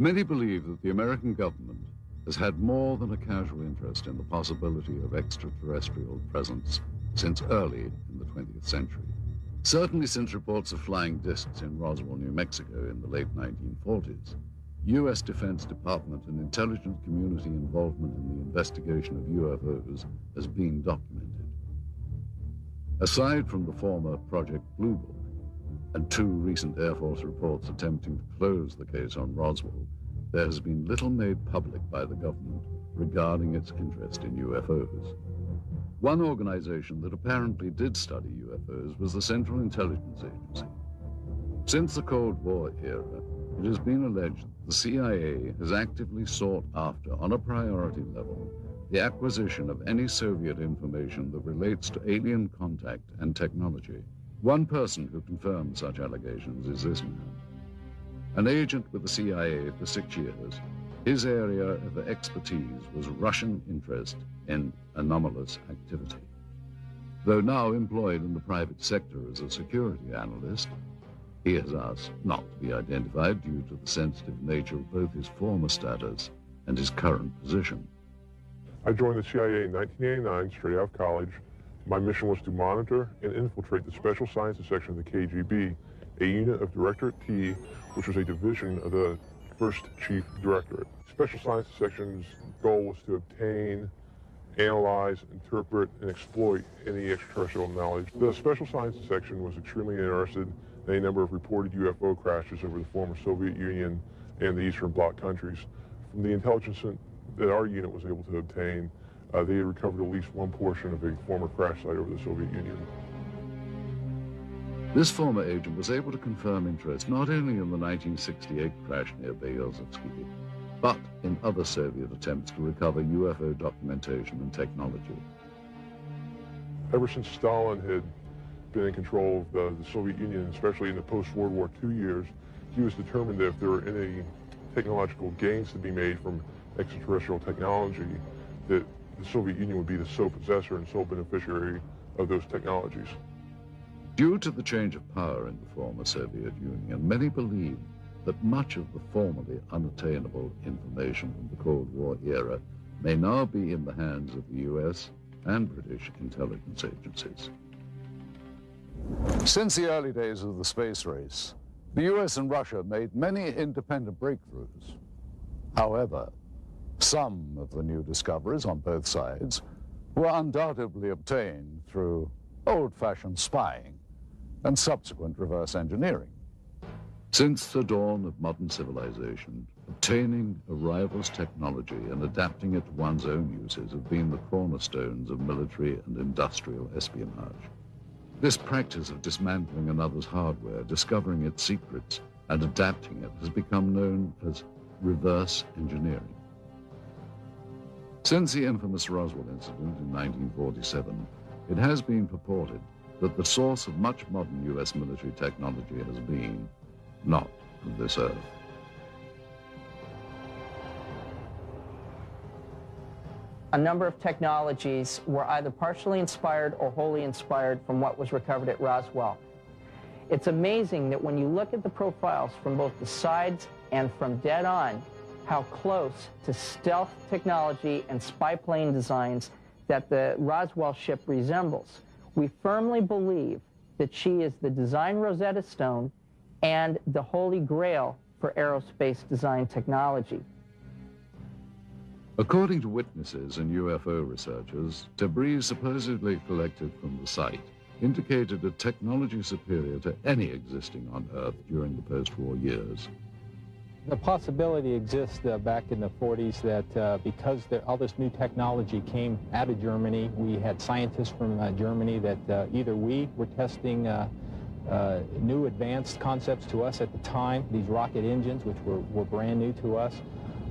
Many believe that the American government has had more than a casual interest in the possibility of extraterrestrial presence since early in the 20th century. Certainly since reports of flying discs in Roswell, New Mexico in the late 1940s, U.S. Defense Department and intelligence community involvement in the investigation of UFOs has been documented. Aside from the former Project Blue Book and two recent Air Force reports attempting to close the case on Roswell, there has been little made public by the government regarding its interest in UFOs. One organization that apparently did study UFOs was the Central Intelligence Agency. Since the Cold War era, it has been alleged that the CIA has actively sought after, on a priority level, the acquisition of any Soviet information that relates to alien contact and technology. One person who confirmed such allegations is this man. An agent with the CIA for six years, his area of expertise was Russian interest in anomalous activity. Though now employed in the private sector as a security analyst, he has asked not to be identified due to the sensitive nature of both his former status and his current position. I joined the CIA in 1989, straight out of college. My mission was to monitor and infiltrate the Special Sciences Section of the KGB, a unit of Directorate T, which was a division of the First Chief Directorate. Special Sciences Section's goal was to obtain, analyze, interpret, and exploit any extraterrestrial knowledge. The Special Sciences Section was extremely interested in a number of reported UFO crashes over the former Soviet Union and the Eastern Bloc countries. From the intelligence that our unit was able to obtain, uh, they had recovered at least one portion of a former crash site over the Soviet Union. This former agent was able to confirm interest not only in the 1968 crash near Berezovsky, but in other Soviet attempts to recover UFO documentation and technology. Ever since Stalin had been in control of the, the Soviet Union, especially in the post-World War II years, he was determined that if there were any technological gains to be made from extraterrestrial technology, that the Soviet Union would be the sole possessor and sole beneficiary of those technologies. Due to the change of power in the former Soviet Union, many believe that much of the formerly unattainable information from the Cold War era may now be in the hands of the U.S. and British intelligence agencies. Since the early days of the space race, the US and Russia made many independent breakthroughs. However, some of the new discoveries on both sides were undoubtedly obtained through old-fashioned spying and subsequent reverse engineering. Since the dawn of modern civilization, obtaining a rival's technology and adapting it to one's own uses have been the cornerstones of military and industrial espionage. This practice of dismantling another's hardware, discovering its secrets, and adapting it has become known as reverse engineering. Since the infamous Roswell incident in 1947, it has been purported that the source of much modern U.S. military technology has been not of this earth. a number of technologies were either partially inspired or wholly inspired from what was recovered at Roswell. It's amazing that when you look at the profiles from both the sides and from dead on, how close to stealth technology and spy plane designs that the Roswell ship resembles. We firmly believe that she is the design Rosetta Stone and the holy grail for aerospace design technology. According to witnesses and UFO researchers, debris supposedly collected from the site indicated a technology superior to any existing on Earth during the post-war years. The possibility exists uh, back in the 40s that uh, because there, all this new technology came out of Germany, we had scientists from uh, Germany that uh, either we were testing uh, uh, new advanced concepts to us at the time, these rocket engines, which were, were brand new to us,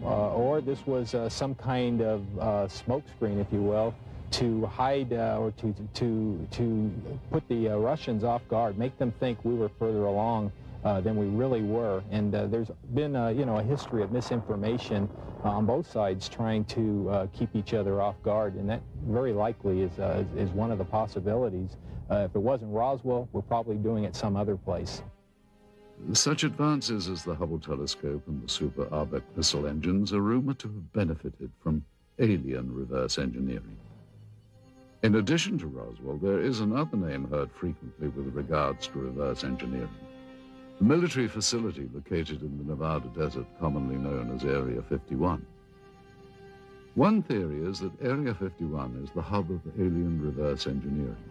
or this was some kind of smokescreen, if you will, to hide or to, to, to put the Russians off guard, make them think we were further along uh, than we really were. And uh, there's been, uh, you know, a history of misinformation uh, on both sides trying to keep each other off guard. And that very likely is, is one of the possibilities. if it wasn't Roswell, we're probably doing it some other place. Such advances as the Hubble telescope and the Super Arbec missile engines are rumored to have benefited from alien reverse engineering. In addition to Roswell, there is another name heard frequently with regards to reverse engineering. A military facility located in the Nevada desert, commonly known as Area 51. One theory is that Area 51 is the hub of alien reverse engineering.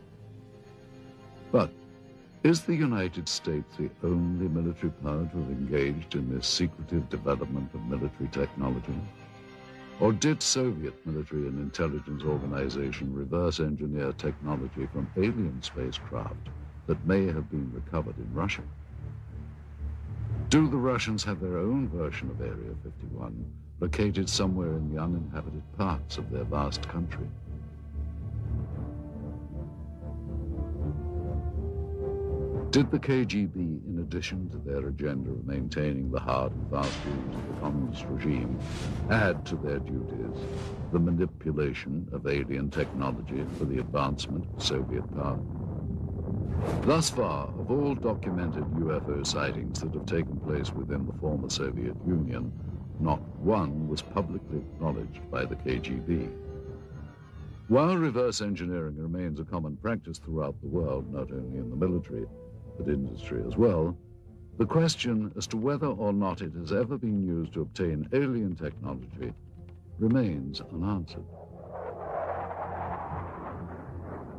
But is the United States the only military power to have engaged in this secretive development of military technology? Or did Soviet military and intelligence organization reverse engineer technology from alien spacecraft that may have been recovered in Russia? Do the Russians have their own version of Area 51, located somewhere in the uninhabited parts of their vast country? Did the KGB, in addition to their agenda of maintaining the hard and fast rules of the communist regime, add to their duties the manipulation of alien technology for the advancement of Soviet power? Thus far, of all documented UFO sightings that have taken place within the former Soviet Union, not one was publicly acknowledged by the KGB. While reverse engineering remains a common practice throughout the world, not only in the military, but industry as well, the question as to whether or not it has ever been used to obtain alien technology remains unanswered.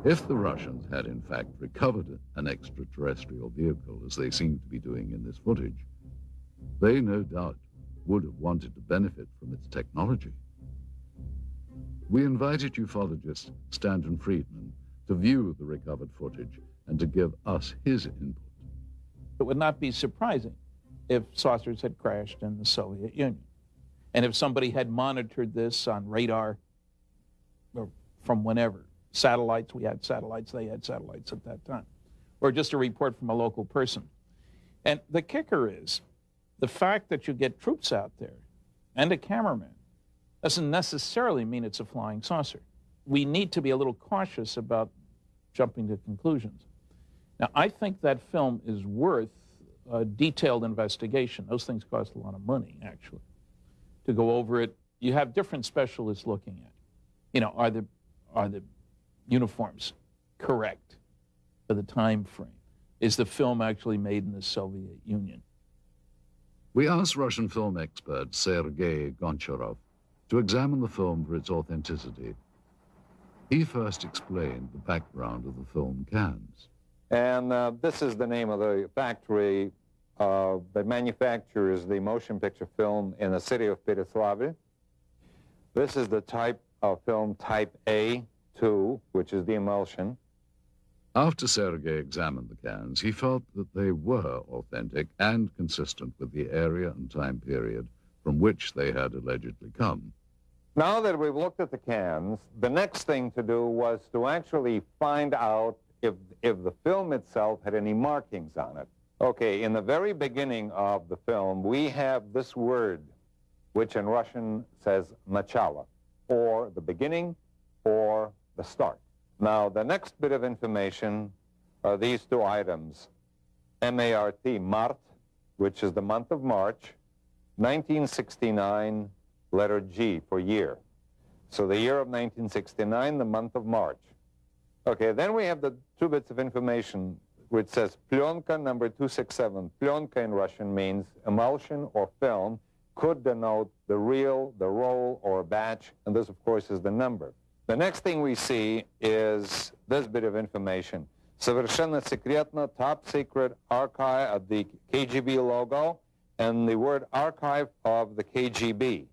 If the Russians had in fact recovered an extraterrestrial vehicle, as they seem to be doing in this footage, they no doubt would have wanted to benefit from its technology. We invited ufologist Stanton Friedman to view the recovered footage and to give us his input. It would not be surprising if saucers had crashed in the Soviet Union. And if somebody had monitored this on radar or from whenever, satellites, we had satellites, they had satellites at that time, or just a report from a local person. And the kicker is the fact that you get troops out there and a cameraman doesn't necessarily mean it's a flying saucer. We need to be a little cautious about jumping to conclusions. Now, I think that film is worth a detailed investigation. Those things cost a lot of money, actually, to go over it. You have different specialists looking at. It. You know, are the are the uniforms correct for the time frame? Is the film actually made in the Soviet Union? We asked Russian film expert Sergei Goncharov to examine the film for its authenticity. He first explained the background of the film cans. And uh, this is the name of the factory uh, that manufactures the motion picture film in the city of Pereslavl. This is the type of film type A2, which is the emulsion. After Sergei examined the cans, he felt that they were authentic and consistent with the area and time period from which they had allegedly come. Now that we've looked at the cans, the next thing to do was to actually find out if, if the film itself had any markings on it. Okay, in the very beginning of the film, we have this word, which in Russian says начало, or the beginning, or the start. Now, the next bit of information are these two items. M-A-R-T, Mart, which is the month of March, 1969, letter G for year. So the year of 1969, the month of March. Okay, then we have the two bits of information which says plyonka number 267. Plyonka in Russian means emulsion or film, could denote the reel, the roll, or batch, and this, of course, is the number. The next thing we see is this bit of information. Совершенно секретно, top secret archive of the KGB logo and the word archive of the KGB.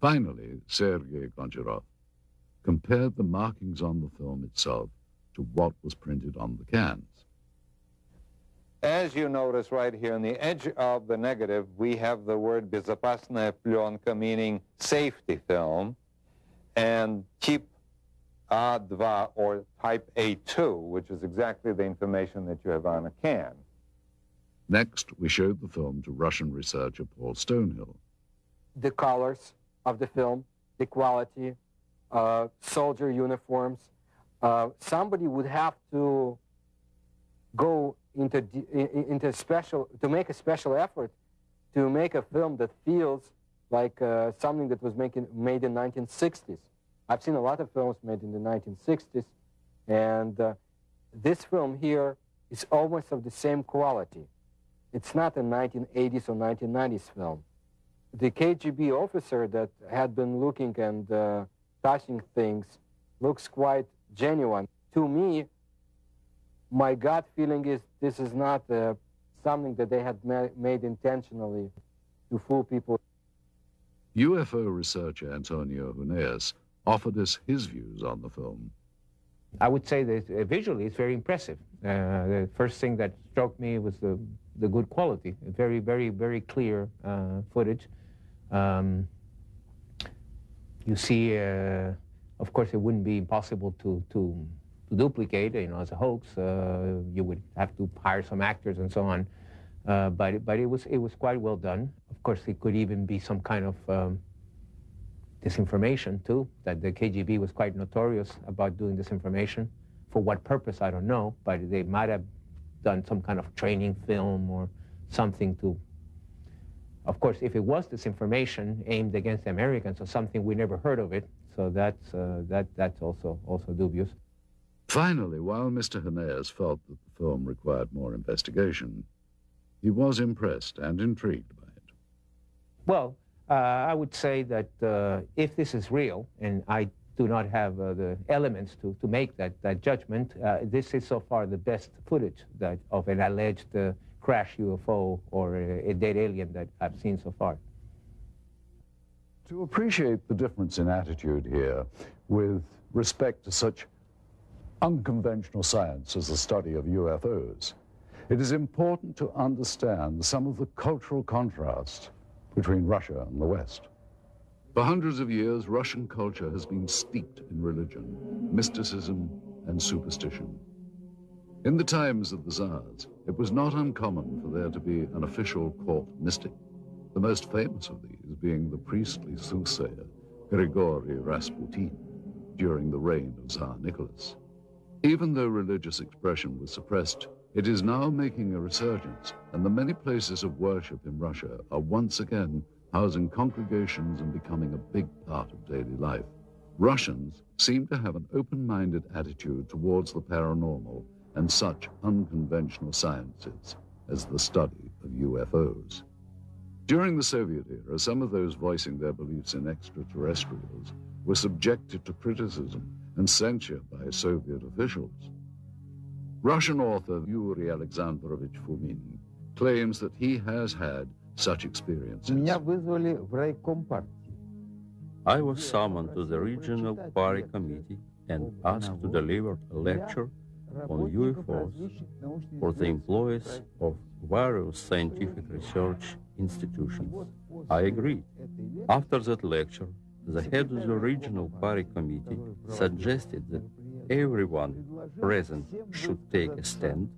Finally, Sergei Goncharov compared the markings on the film itself to what was printed on the cans. As you notice right here on the edge of the negative, we have the word безопасная пленка, meaning safety film, and keep A2 or type A2, which is exactly the information that you have on a can. Next, we showed the film to Russian researcher Paul Stonehill. The colors of the film, the quality, uh, soldier uniforms. Uh, somebody would have to go into, into special, to make a special effort to make a film that feels like uh, something that was making, made in 1960s. I've seen a lot of films made in the 1960s, and uh, this film here is almost of the same quality. It's not a 1980s or 1990s film. The KGB officer that had been looking and uh, touching things looks quite genuine. To me, my gut feeling is this is not uh, something that they had ma made intentionally to fool people. UFO researcher Antonio Huneeus offered us his views on the film. I would say that uh, visually it's very impressive. Uh, the first thing that struck me was the, the good quality, very, very, very clear uh, footage. Um, you see, uh, of course, it wouldn't be impossible to, to, to duplicate, you know, as a hoax. Uh, you would have to hire some actors and so on. Uh, but but it was it was quite well done. Of course, it could even be some kind of um, disinformation too. That the KGB was quite notorious about doing disinformation. For what purpose, I don't know. But they might have done some kind of training film or something to. Of course, if it was disinformation aimed against Americans or something, we never heard of it. So that's uh, that that's also also dubious. Finally, while Mr. Huneeus felt that the film required more investigation, he was impressed and intrigued by it. Well, uh, I would say that uh, if this is real, and I do not have uh, the elements to, to make that, that judgment, uh, this is so far the best footage that, of an alleged uh, crash UFO or a, a dead alien that I've seen so far. To appreciate the difference in attitude here with respect to such unconventional science as the study of UFOs, it is important to understand some of the cultural contrast between Russia and the West. For hundreds of years, Russian culture has been steeped in religion, mysticism, and superstition. In the times of the Tsars, it was not uncommon for there to be an official court mystic, the most famous of these being the priestly soothsayer Grigory Rasputin during the reign of Tsar Nicholas. Even though religious expression was suppressed, it is now making a resurgence, and the many places of worship in Russia are once again housing congregations and becoming a big part of daily life. Russians seem to have an open-minded attitude towards the paranormal and such unconventional sciences as the study of UFOs. During the Soviet era, some of those voicing their beliefs in extraterrestrials were subjected to criticism and censure by Soviet officials. Russian author Yuri Alexandrovich Fomin claims that he has had such experiences. I was summoned to the regional party committee and asked to deliver a lecture on UFOs for the employees of various scientific research institutions. I agreed. After that lecture, the head of the regional party committee suggested that everyone present should take a stand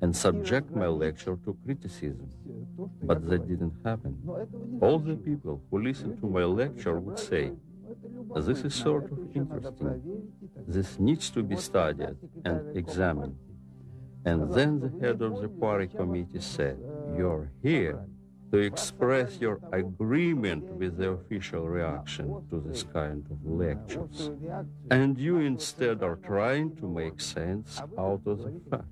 and subject my lecture to criticism. But that didn't happen. All the people who listened to my lecture would say, this is sort of interesting. This needs to be studied and examined. And then the head of the party committee said, you're here to express your agreement with the official reaction to this kind of lectures. And you instead are trying to make sense out of the facts.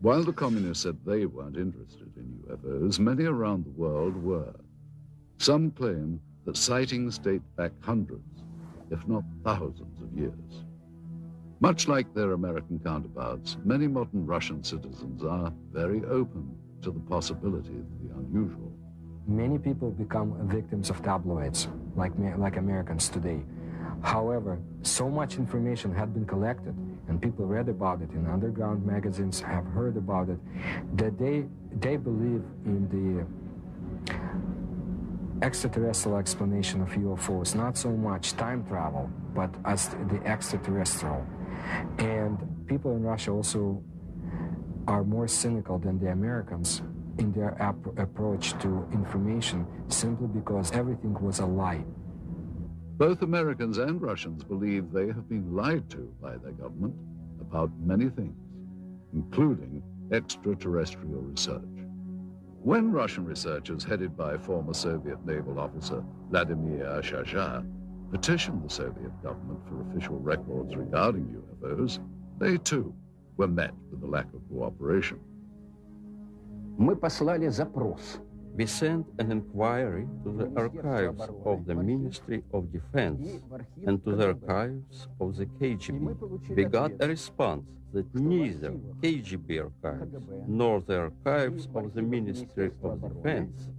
While the communists said they weren't interested in UFOs, many around the world were. Some claim that sightings date back hundreds, if not thousands of years. Much like their American counterparts, many modern Russian citizens are very open to the possibility of the unusual. Many people become victims of tabloids, like, like Americans today. However, so much information had been collected and people read about it in underground magazines, have heard about it, that they, they believe in the extraterrestrial explanation of UFOs, not so much time travel, but as the extraterrestrial. And people in Russia also are more cynical than the Americans in their ap- approach to information simply because everything was a lie. Both Americans and Russians believe they have been lied to by their government about many things, including extraterrestrial research. When Russian researchers headed by former Soviet naval officer Vladimir Azhazha petitioned the Soviet government for official records regarding UFOs, they too were met with a lack of cooperation. Мы послали запрос. We sent an inquiry to the archives of the Ministry of Defense and to the archives of the KGB. We got a response that neither KGB archives nor the archives of the Ministry of Defense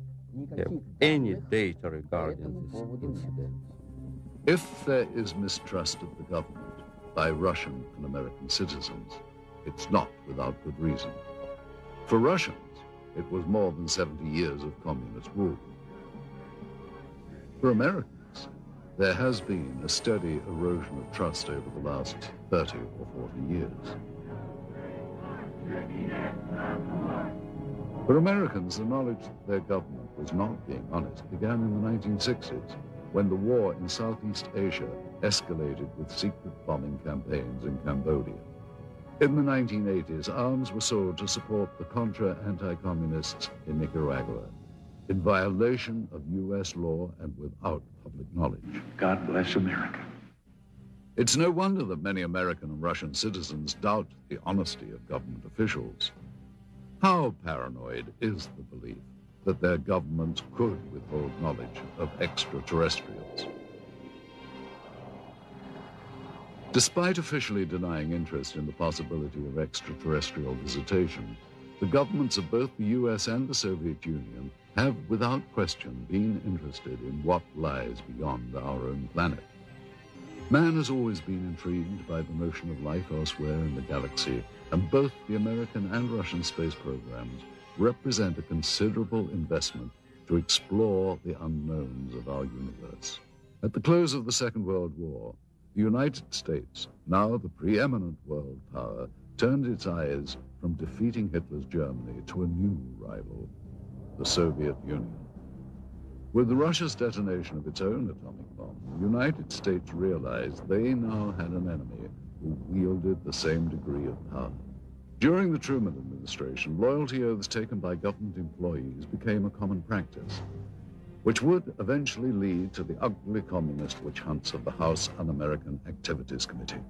have any data regarding this incident. If there is mistrust of the government by Russian and American citizens, it's not without good reason. For Russians, it was more than 70 years of communist rule. For Americans, there has been a steady erosion of trust over the last 30 or 40 years. For Americans, the knowledge that their government was not being honest began in the 1960s, when the war in Southeast Asia escalated with secret bombing campaigns in Cambodia. In the 1980s, arms were sold to support the Contra anti-communists in Nicaragua, in violation of U.S. law and without public knowledge. God bless America. It's no wonder that many American and Russian citizens doubt the honesty of government officials. How paranoid is the belief that their governments could withhold knowledge of extraterrestrials? Despite officially denying interest in the possibility of extraterrestrial visitation, the governments of both the US and the Soviet Union have, without question, been interested in what lies beyond our own planet. Man has always been intrigued by the notion of life elsewhere in the galaxy, and both the American and Russian space programs represent a considerable investment to explore the unknowns of our universe. At the close of the Second World War, the United States, now the preeminent world power, turned its eyes from defeating Hitler's Germany to a new rival, the Soviet Union. With Russia's detonation of its own atomic bomb, the United States realized they now had an enemy who wielded the same degree of power. During the Truman administration, loyalty oaths taken by government employees became a common practice, which would eventually lead to the ugly communist witch hunts of the House Un-American Activities Committee.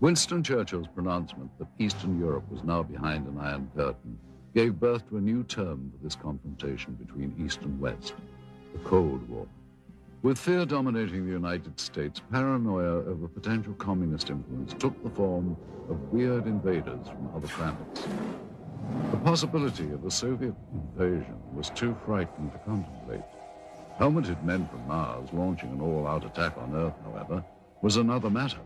Winston Churchill's pronouncement that Eastern Europe was now behind an Iron Curtain gave birth to a new term for this confrontation between East and West, the Cold War. With fear dominating the United States, paranoia over potential communist influence took the form of weird invaders from other planets. The possibility of a Soviet invasion was too frightening to contemplate. Helmeted men from Mars launching an all-out attack on Earth, however, was another matter.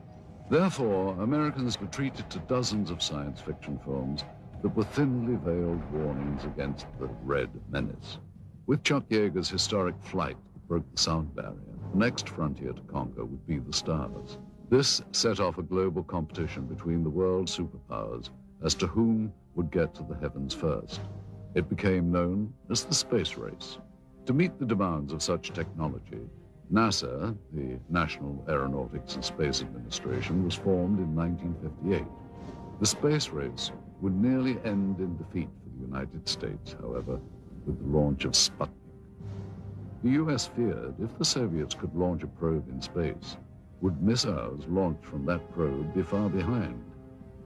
Therefore, Americans retreated to dozens of science fiction films that were thinly veiled warnings against the Red Menace. With Chuck Yeager's historic flight that broke the sound barrier, the next frontier to conquer would be the stars. This set off a global competition between the world superpowers as to whom would get to the heavens first. It became known as the space race. To meet the demands of such technology, NASA, the National Aeronautics and Space Administration, was formed in 1958. The space race would nearly end in defeat for the United States, however, with the launch of Sputnik. The U.S. feared if the Soviets could launch a probe in space, would missiles launched from that probe be far behind?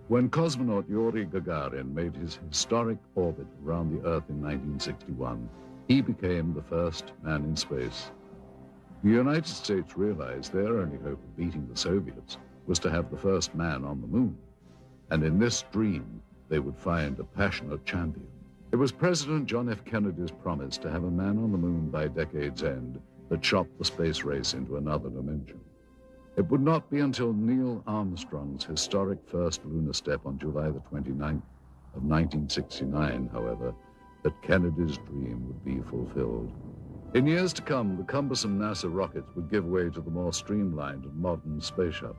When cosmonaut Yuri Gagarin made his historic orbit around the Earth in 1961, he became the first man in space. The United States realized their only hope of beating the Soviets was to have the first man on the moon. And in this dream, they would find a passionate champion. It was President John F. Kennedy's promise to have a man on the moon by decade's end that shot the space race into another dimension. It would not be until Neil Armstrong's historic first lunar step on July the 29th of 1969, however, that Kennedy's dream would be fulfilled. In years to come, the cumbersome NASA rockets would give way to the more streamlined and modern space shuttle.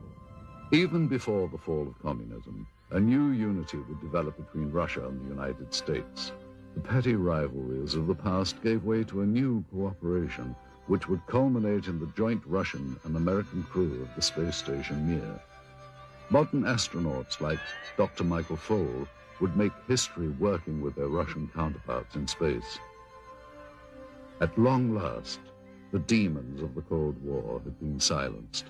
Even before the fall of communism, a new unity would develop between Russia and the United States. The petty rivalries of the past gave way to a new cooperation, which would culminate in the joint Russian and American crew of the space station Mir. Modern astronauts like Dr. Michael Foale would make history working with their Russian counterparts in space. At long last, the demons of the Cold War had been silenced.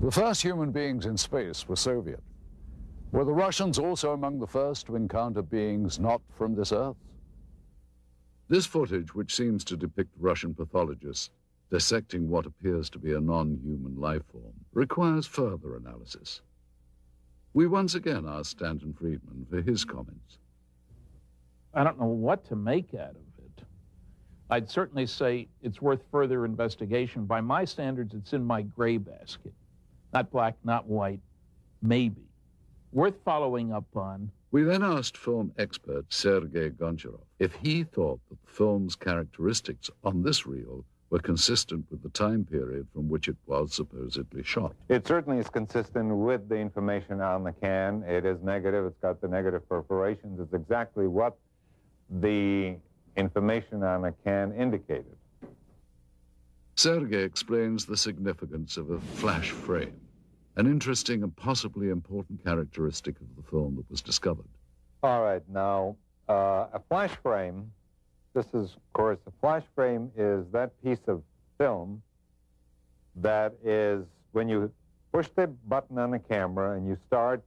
The first human beings in space were Soviet. Were the Russians also among the first to encounter beings not from this Earth? This footage, which seems to depict Russian pathologists dissecting what appears to be a non-human life form, requires further analysis. We once again asked Stanton Friedman for his comments. I don't know what to make out of it. I'd certainly say it's worth further investigation. By my standards, it's in my gray basket. Not black, not white, maybe. Worth following up on. We then asked film expert Sergei Goncharov if he thought that the film's characteristics on this reel were consistent with the time period from which it was supposedly shot. It certainly is consistent with the information on the can. It is negative. It's got the negative perforations. It's exactly what the information on the can indicated. Sergei explains the significance of a flash frame, an interesting and possibly important characteristic of the film that was discovered. All right, now, uh, a flash frame, this is, of course, a flash frame is that piece of film that is, when you push the button on the camera and you start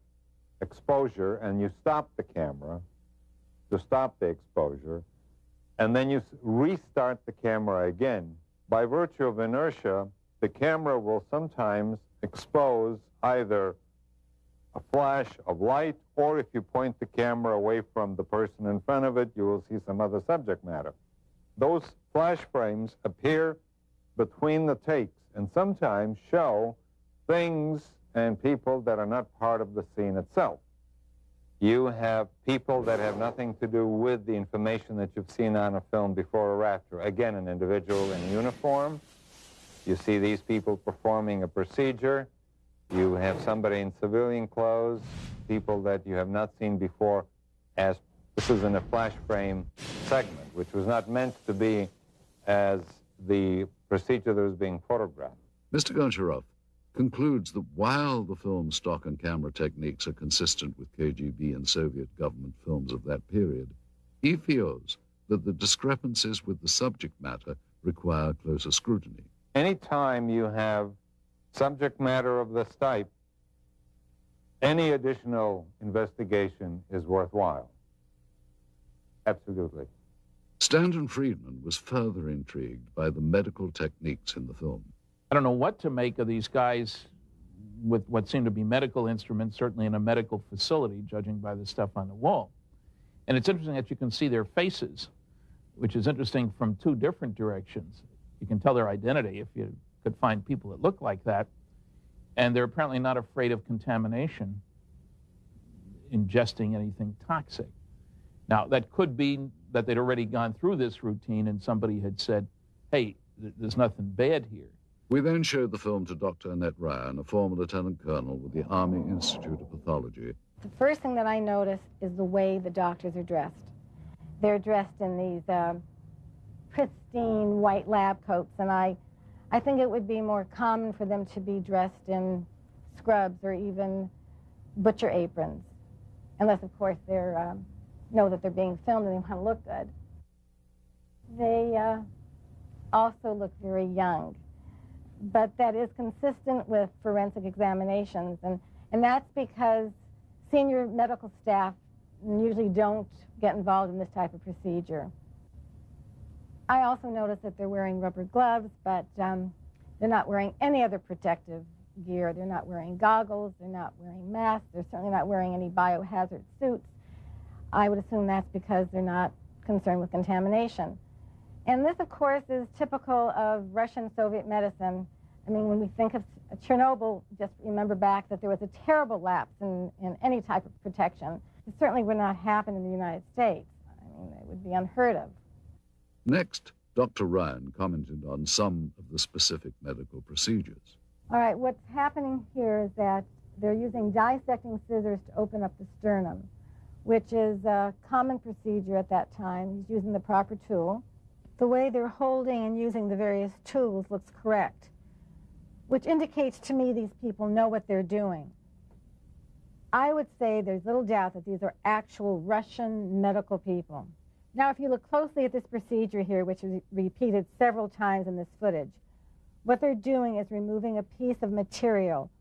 exposure and you stop the camera to stop the exposure, and then you restart the camera again, by virtue of inertia, the camera will sometimes expose either a flash of light, or if you point the camera away from the person in front of it, you will see some other subject matter. Those flash frames appear between the takes and sometimes show things and people that are not part of the scene itself. You have people that have nothing to do with the information that you've seen on a film before or after. Again, an individual in uniform. You see these people performing a procedure. You have somebody in civilian clothes, people that you have not seen before as this is in a flash frame segment, which was not meant to be as the procedure that was being photographed. Mr. Goncharov concludes that while the film's stock and camera techniques are consistent with KGB and Soviet government films of that period, he feels that the discrepancies with the subject matter require closer scrutiny. Anytime you have subject matter of this type, any additional investigation is worthwhile. Absolutely. Stanton Friedman was further intrigued by the medical techniques in the film. I don't know what to make of these guys with what seem to be medical instruments, certainly in a medical facility, judging by the stuff on the wall. And it's interesting that you can see their faces, which is interesting from two different directions. You can tell their identity if you could find people that look like that. And they're apparently not afraid of contamination, ingesting anything toxic. Now, that could be that they'd already gone through this routine and somebody had said, hey, th there's nothing bad here. We then showed the film to Dr. Annette Ryan, a former lieutenant colonel with the Army Institute of Pathology. The first thing that I notice is the way the doctors are dressed. They're dressed in these uh, pristine white lab coats, and I, I think it would be more common for them to be dressed in scrubs or even butcher aprons, unless, of course, they um, know that they're being filmed and they want to look good. They uh, also look very young but that is consistent with forensic examinations. And, and that's because senior medical staff usually don't get involved in this type of procedure. I also noticed that they're wearing rubber gloves, but um, they're not wearing any other protective gear. They're not wearing goggles, they're not wearing masks, they're certainly not wearing any biohazard suits. I would assume that's because they're not concerned with contamination. And this, of course, is typical of Russian-Soviet medicine. I mean, when we think of Chernobyl, just remember back that there was a terrible lapse in, in any type of protection. It certainly would not happen in the United States. I mean, it would be unheard of. Next, Dr. Ryan commented on some of the specific medical procedures. All right, what's happening here is that they're using dissecting scissors to open up the sternum, which is a common procedure at that time. He's using the proper tool. The way they're holding and using the various tools looks correct, which indicates to me these people know what they're doing. I would say there's little doubt that these are actual Russian medical people. Now, if you look closely at this procedure here, which is repeated several times in this footage, what they're doing is removing a piece of material.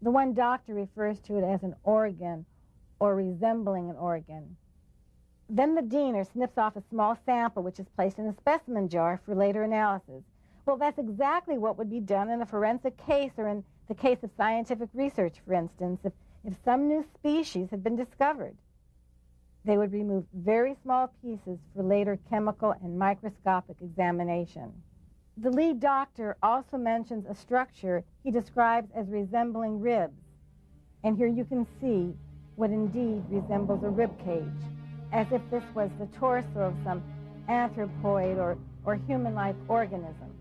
The one doctor refers to it as an organ or resembling an organ. Then the diener snips off a small sample which is placed in a specimen jar for later analysis. Well, that's exactly what would be done in a forensic case or in the case of scientific research, for instance, if, if some new species had been discovered. They would remove very small pieces for later chemical and microscopic examination. The lead doctor also mentions a structure he describes as resembling ribs. And here you can see what indeed resembles a rib cage as if this was the torso of some anthropoid or, or human-like organism.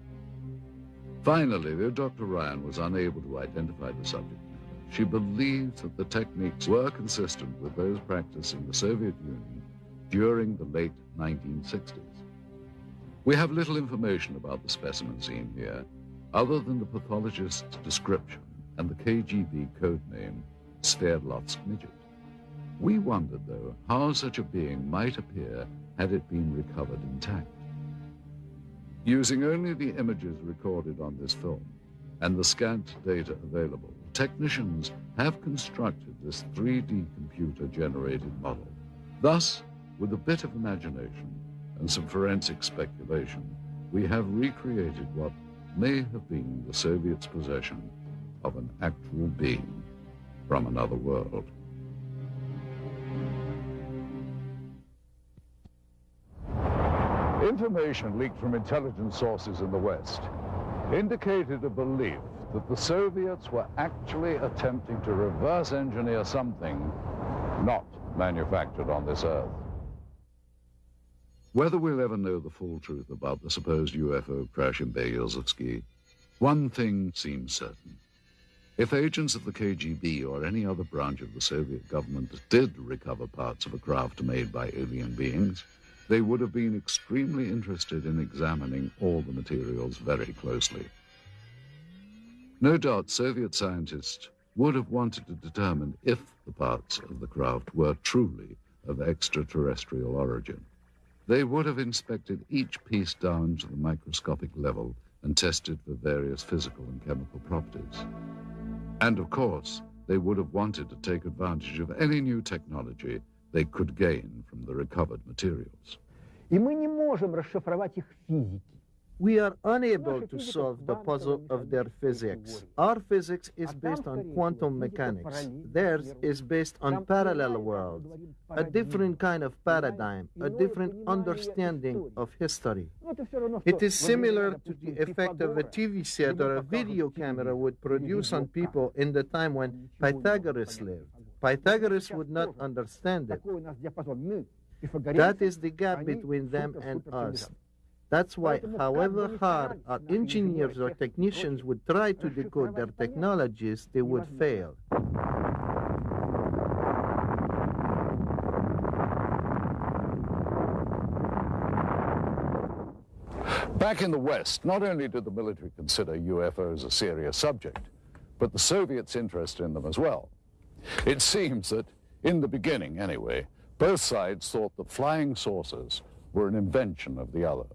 Finally, though Dr. Ryan was unable to identify the subject she believed that the techniques were consistent with those practiced in the Soviet Union during the late 1960s. We have little information about the specimen seen here, other than the pathologist's description and the KGB code name Sverdlovsk midget. We wondered, though, how such a being might appear had it been recovered intact. Using only the images recorded on this film and the scant data available, technicians have constructed this 3D computer-generated model. Thus, with a bit of imagination and some forensic speculation, we have recreated what may have been the Soviets' possession of an actual being from another world. Information leaked from intelligence sources in the West indicated a belief that the Soviets were actually attempting to reverse engineer something not manufactured on this Earth. Whether we'll ever know the full truth about the supposed UFO crash in Berezovsky, one thing seems certain. If agents of the KGB or any other branch of the Soviet government did recover parts of a craft made by alien beings, they would have been extremely interested in examining all the materials very closely. No doubt Soviet scientists would have wanted to determine if the parts of the craft were truly of extraterrestrial origin. They would have inspected each piece down to the microscopic level and tested for various physical and chemical properties. And of course, they would have wanted to take advantage of any new technology they could gain from the recovered materials. И мы не можем расшифровать их физики. We are unable to solve the puzzle of their physics. Our physics is based on quantum mechanics. Theirs is based on parallel worlds, a different kind of paradigm, a different understanding of history. It is similar to the effect of a TV set or a video camera would produce on people in the time when Pythagoras lived. Pythagoras would not understand it. That is the gap between them and us. That's why, however hard our engineers or technicians would try to decode their technologies, they would fail. Back in the West, not only did the military consider UFOs a serious subject, but the Soviets' interest in them as well. It seems that, in the beginning anyway, both sides thought that flying saucers were an invention of the other.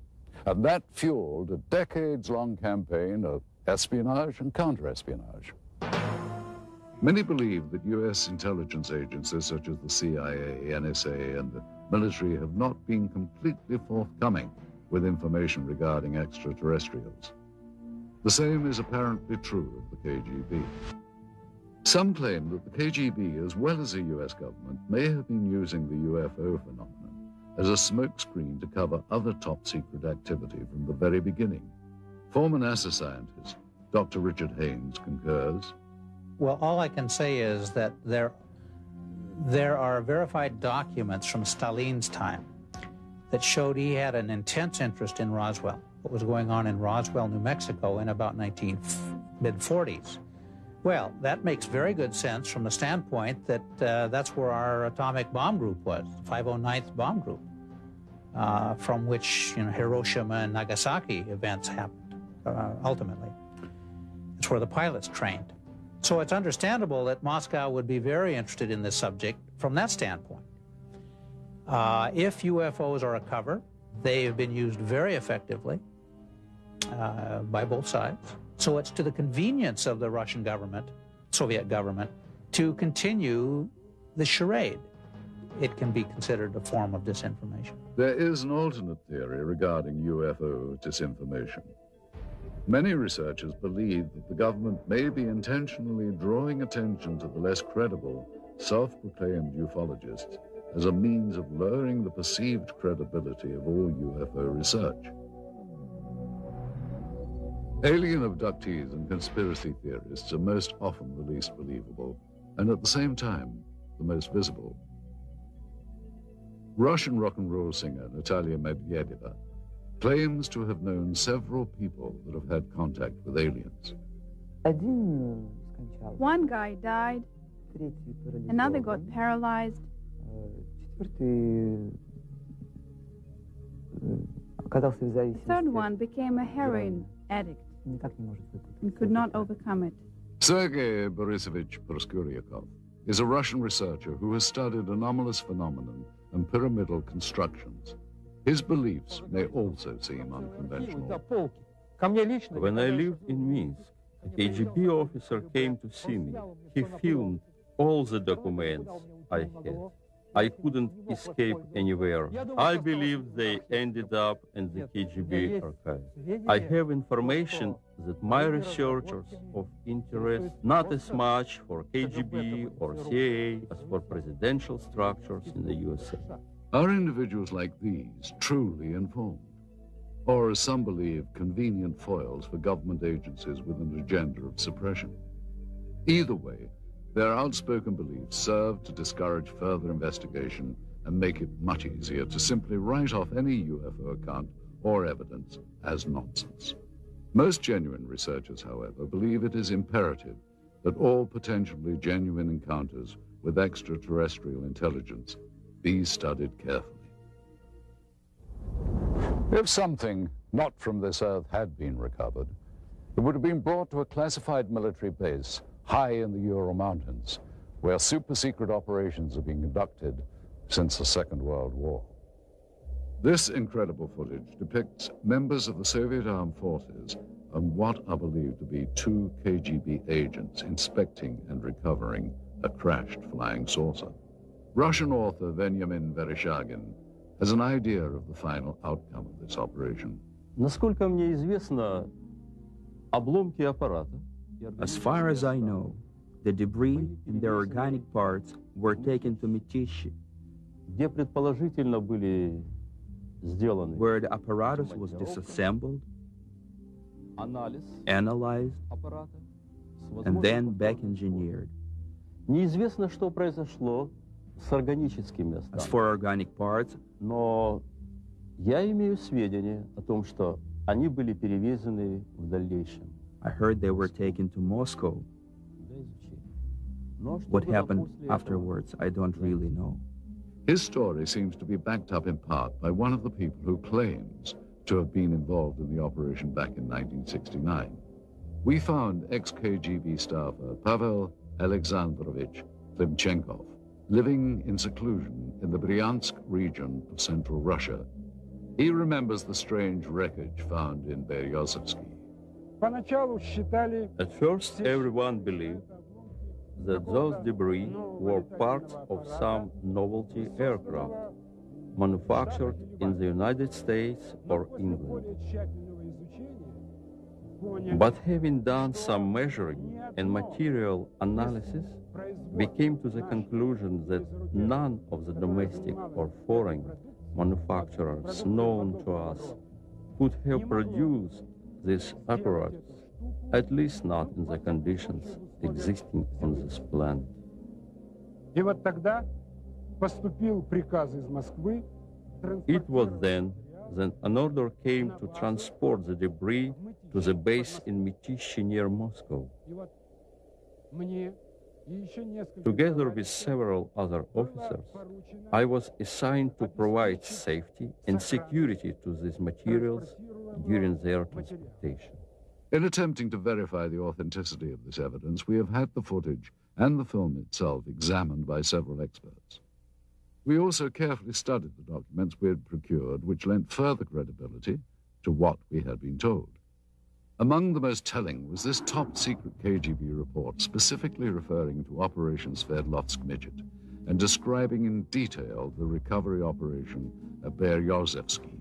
And that fueled a decades-long campaign of espionage and counter-espionage. Many believe that U.S. intelligence agencies such as the CIA, NSA, and the military have not been completely forthcoming with information regarding extraterrestrials. The same is apparently true of the KGB. Some claim that the KGB, as well as the U.S. government, may have been using the UFO phenomenon as a smokescreen to cover other top-secret activity from the very beginning. Former NASA scientist Dr. Richard Haines concurs. Well, all I can say is that there, there are verified documents from Stalin's time that showed he had an intense interest in Roswell, what was going on in Roswell, New Mexico in about 19 mid 40s. Well, that makes very good sense from the standpoint that uh, that's where our atomic bomb group was, the 509th bomb group, uh, from which you know, Hiroshima and Nagasaki events happened uh, ultimately. It's where the pilots trained. So it's understandable that Moscow would be very interested in this subject from that standpoint. Uh, if UFOs are a cover, they have been used very effectively uh, by both sides. So it's to the convenience of the Russian government, Soviet government, to continue the charade. It can be considered a form of disinformation. There is an alternate theory regarding UFO disinformation. Many researchers believe that the government may be intentionally drawing attention to the less credible, self-proclaimed ufologists as a means of lowering the perceived credibility of all UFO research. Alien abductees and conspiracy theorists are most often the least believable, and at the same time, the most visible. Russian rock and roll singer Natalia Medvedeva claims to have known several people that have had contact with aliens. One guy died, another got paralyzed, the third one became a heroin addict and could not overcome it. Sergei Borisovich Proskuryakov is a Russian researcher who has studied anomalous phenomenon and pyramidal constructions. His beliefs may also seem unconventional. When I lived in Minsk, a KGB officer came to see me. He filmed all the documents I had. I couldn't escape anywhere. I believe they ended up in the KGB archive. I have information that my researchers of interest not as much for KGB or CIA as for presidential structures in the USA. Are individuals like these truly informed? Or, as some believe, convenient foils for government agencies with an agenda of suppression? Either way, their outspoken beliefs serve to discourage further investigation and make it much easier to simply write off any UFO account or evidence as nonsense. Most genuine researchers, however, believe it is imperative that all potentially genuine encounters with extraterrestrial intelligence be studied carefully. If something not from this earth had been recovered, it would have been brought to a classified military base high in the Ural Mountains, where super secret operations are being conducted since the Second World War. This incredible footage depicts members of the Soviet armed forces and what are believed to be two KGB agents inspecting and recovering a crashed flying saucer. Russian author Benjamin Vereshchagin has an idea of the final outcome of this operation. Насколько мне известно, обломки аппарата – as far as I know, the debris and their organic parts were taken to Mytishchi, where the apparatus was disassembled, analyzed, and then back engineered. Неизвестно, что произошло с органическими останками. As for organic parts, но я имею сведения о том, что они были перевезены в дальнейшем. I heard they were taken to Moscow. What happened afterwards, I don't really know. His story seems to be backed up in part by one of the people who claims to have been involved in the operation back in 1969. We found ex-KGB staffer Pavel Alexandrovich Klimchenkov living in seclusion in the Bryansk region of central Russia. He remembers the strange wreckage found in Berezovsky. At first, everyone believed that those debris were parts of some novelty aircraft manufactured in the United States or England. But having done some measuring and material analysis, we came to the conclusion that none of the domestic or foreign manufacturers known to us could have produced this apparatus, at least not in the conditions existing on this planet. It was then that an order came to transport the debris to the base in Mytishchi near Moscow. Together with several other officers, I was assigned to provide safety and security to these materials during their transportation. In attempting to verify the authenticity of this evidence, we have had the footage and the film itself examined by several experts. We also carefully studied the documents we had procured, which lent further credibility to what we had been told. Among the most telling was this top secret KGB report specifically referring to Operation Sverdlovsk Midget and describing in detail the recovery operation at Berezovsky.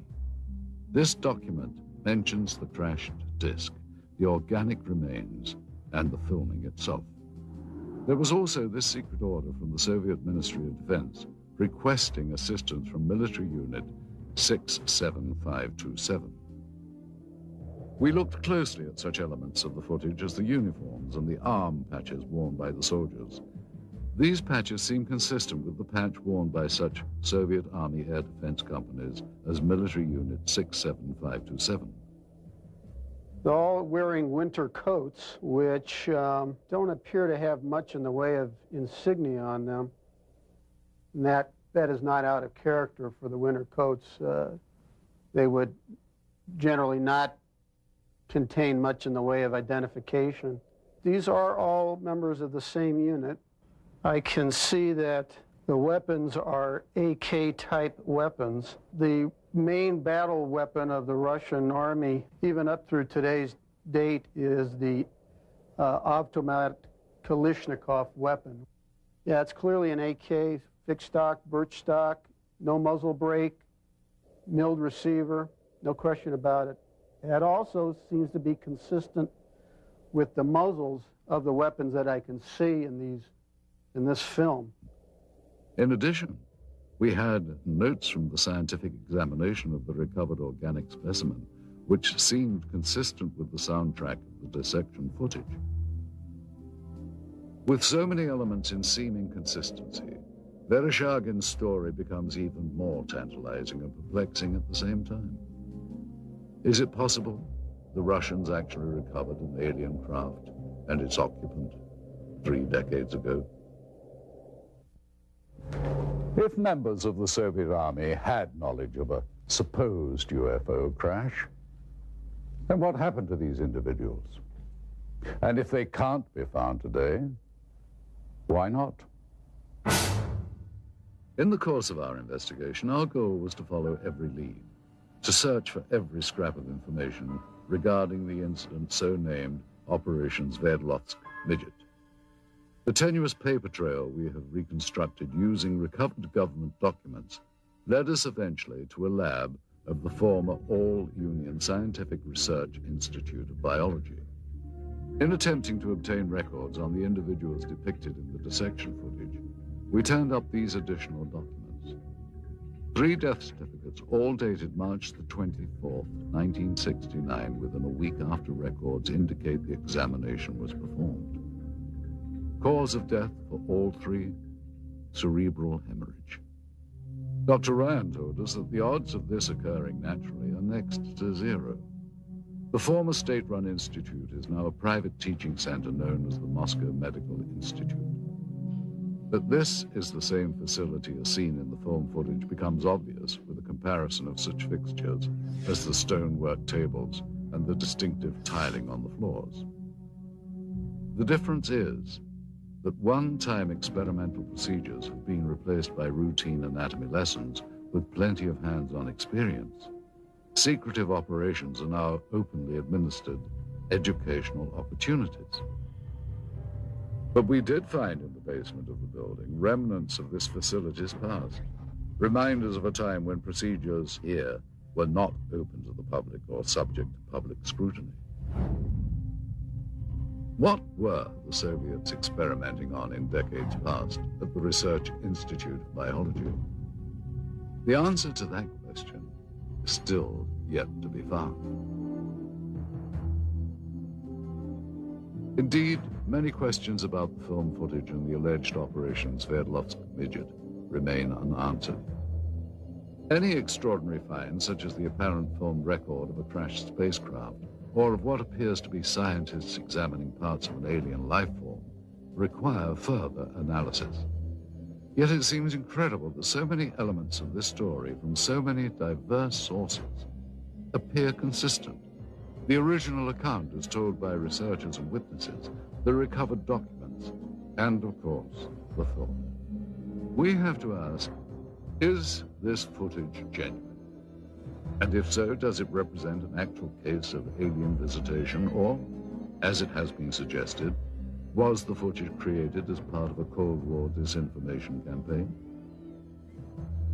This document mentions the crashed disk the organic remains, and the filming itself. There was also this secret order from the Soviet Ministry of Defense requesting assistance from military unit 67527. We looked closely at such elements of the footage as the uniforms and the arm patches worn by the soldiers. These patches seem consistent with the patch worn by such Soviet Army air defense companies as Military Unit 67527. They're all wearing winter coats, which um, don't appear to have much in the way of insignia on them. And that, that is not out of character for the winter coats. Uh, they would generally not contain much in the way of identification. These are all members of the same unit. I can see that the weapons are AK-type weapons. The main battle weapon of the Russian army, even up through today's date, is the uh, automatic Kalashnikov weapon. Yeah, it's clearly an AK, fixed stock, birch stock, no muzzle brake, milled receiver, no question about it. It also seems to be consistent with the muzzles of the weapons that I can see in these in this film. In addition, we had notes from the scientific examination of the recovered organic specimen, which seemed consistent with the soundtrack of the dissection footage. With so many elements in seeming consistency, Vereshchagin's story becomes even more tantalizing and perplexing at the same time. Is it possible the Russians actually recovered an alien craft and its occupant three decades ago? If members of the Soviet Army had knowledge of a supposed UFO crash, then what happened to these individuals? And if they can't be found today, why not? In the course of our investigation, our goal was to follow every lead, to search for every scrap of information regarding the incident so named Operation Sverdlovsk Midget. The tenuous paper trail we have reconstructed using recovered government documents led us eventually to a lab of the former All Union Scientific Research Institute of Biology. In attempting to obtain records on the individuals depicted in the dissection footage, we turned up these additional documents. Three death certificates, all dated March the 24th, 1969, within a week after records indicate the examination was performed. Cause of death for all three, cerebral hemorrhage. Dr. Ryan told us that the odds of this occurring naturally are next to zero. The former state-run institute is now a private teaching center known as the Moscow Medical Institute. That this is the same facility as seen in the film footage becomes obvious with a comparison of such fixtures as the stonework tables and the distinctive tiling on the floors. The difference is that one-time experimental procedures have been replaced by routine anatomy lessons with plenty of hands-on experience. Secretive operations are now openly administered educational opportunities. But we did find in the basement of the building remnants of this facility's past, reminders of a time when procedures here were not open to the public or subject to public scrutiny. What were the Soviets experimenting on in decades past at the Research Institute of Biology? The answer to that question is still yet to be found. Indeed, many questions about the film footage and the alleged Operation Sverdlovsk Midget remain unanswered. Any extraordinary find, such as the apparent filmed record of a crashed spacecraft, or of what appears to be scientists examining parts of an alien life form, require further analysis. Yet it seems incredible that so many elements of this story from so many diverse sources appear consistent. The original account as told by researchers and witnesses, the recovered documents, and of course, the film. We have to ask, is this footage genuine? And if so, does it represent an actual case of alien visitation or, as it has been suggested, was the footage created as part of a Cold War disinformation campaign?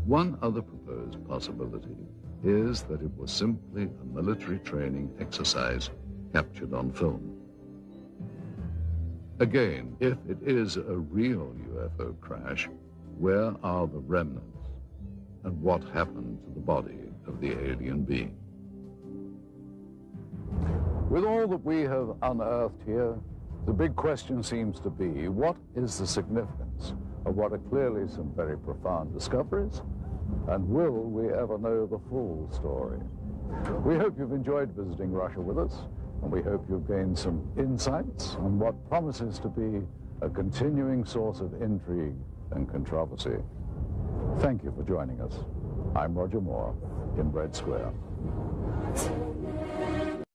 One other proposed possibility is that it was simply a military training exercise captured on film. Again, if it is a real UFO crash, where are the remnants? And what happened to the body of the alien being? With all that we have unearthed here, the big question seems to be, what is the significance of what are clearly some very profound discoveries? And will we ever know the full story? We hope you've enjoyed visiting Russia with us, and we hope you've gained some insights on what promises to be a continuing source of intrigue and controversy. Thank you for joining us. I'm Roger Moore in Red Square.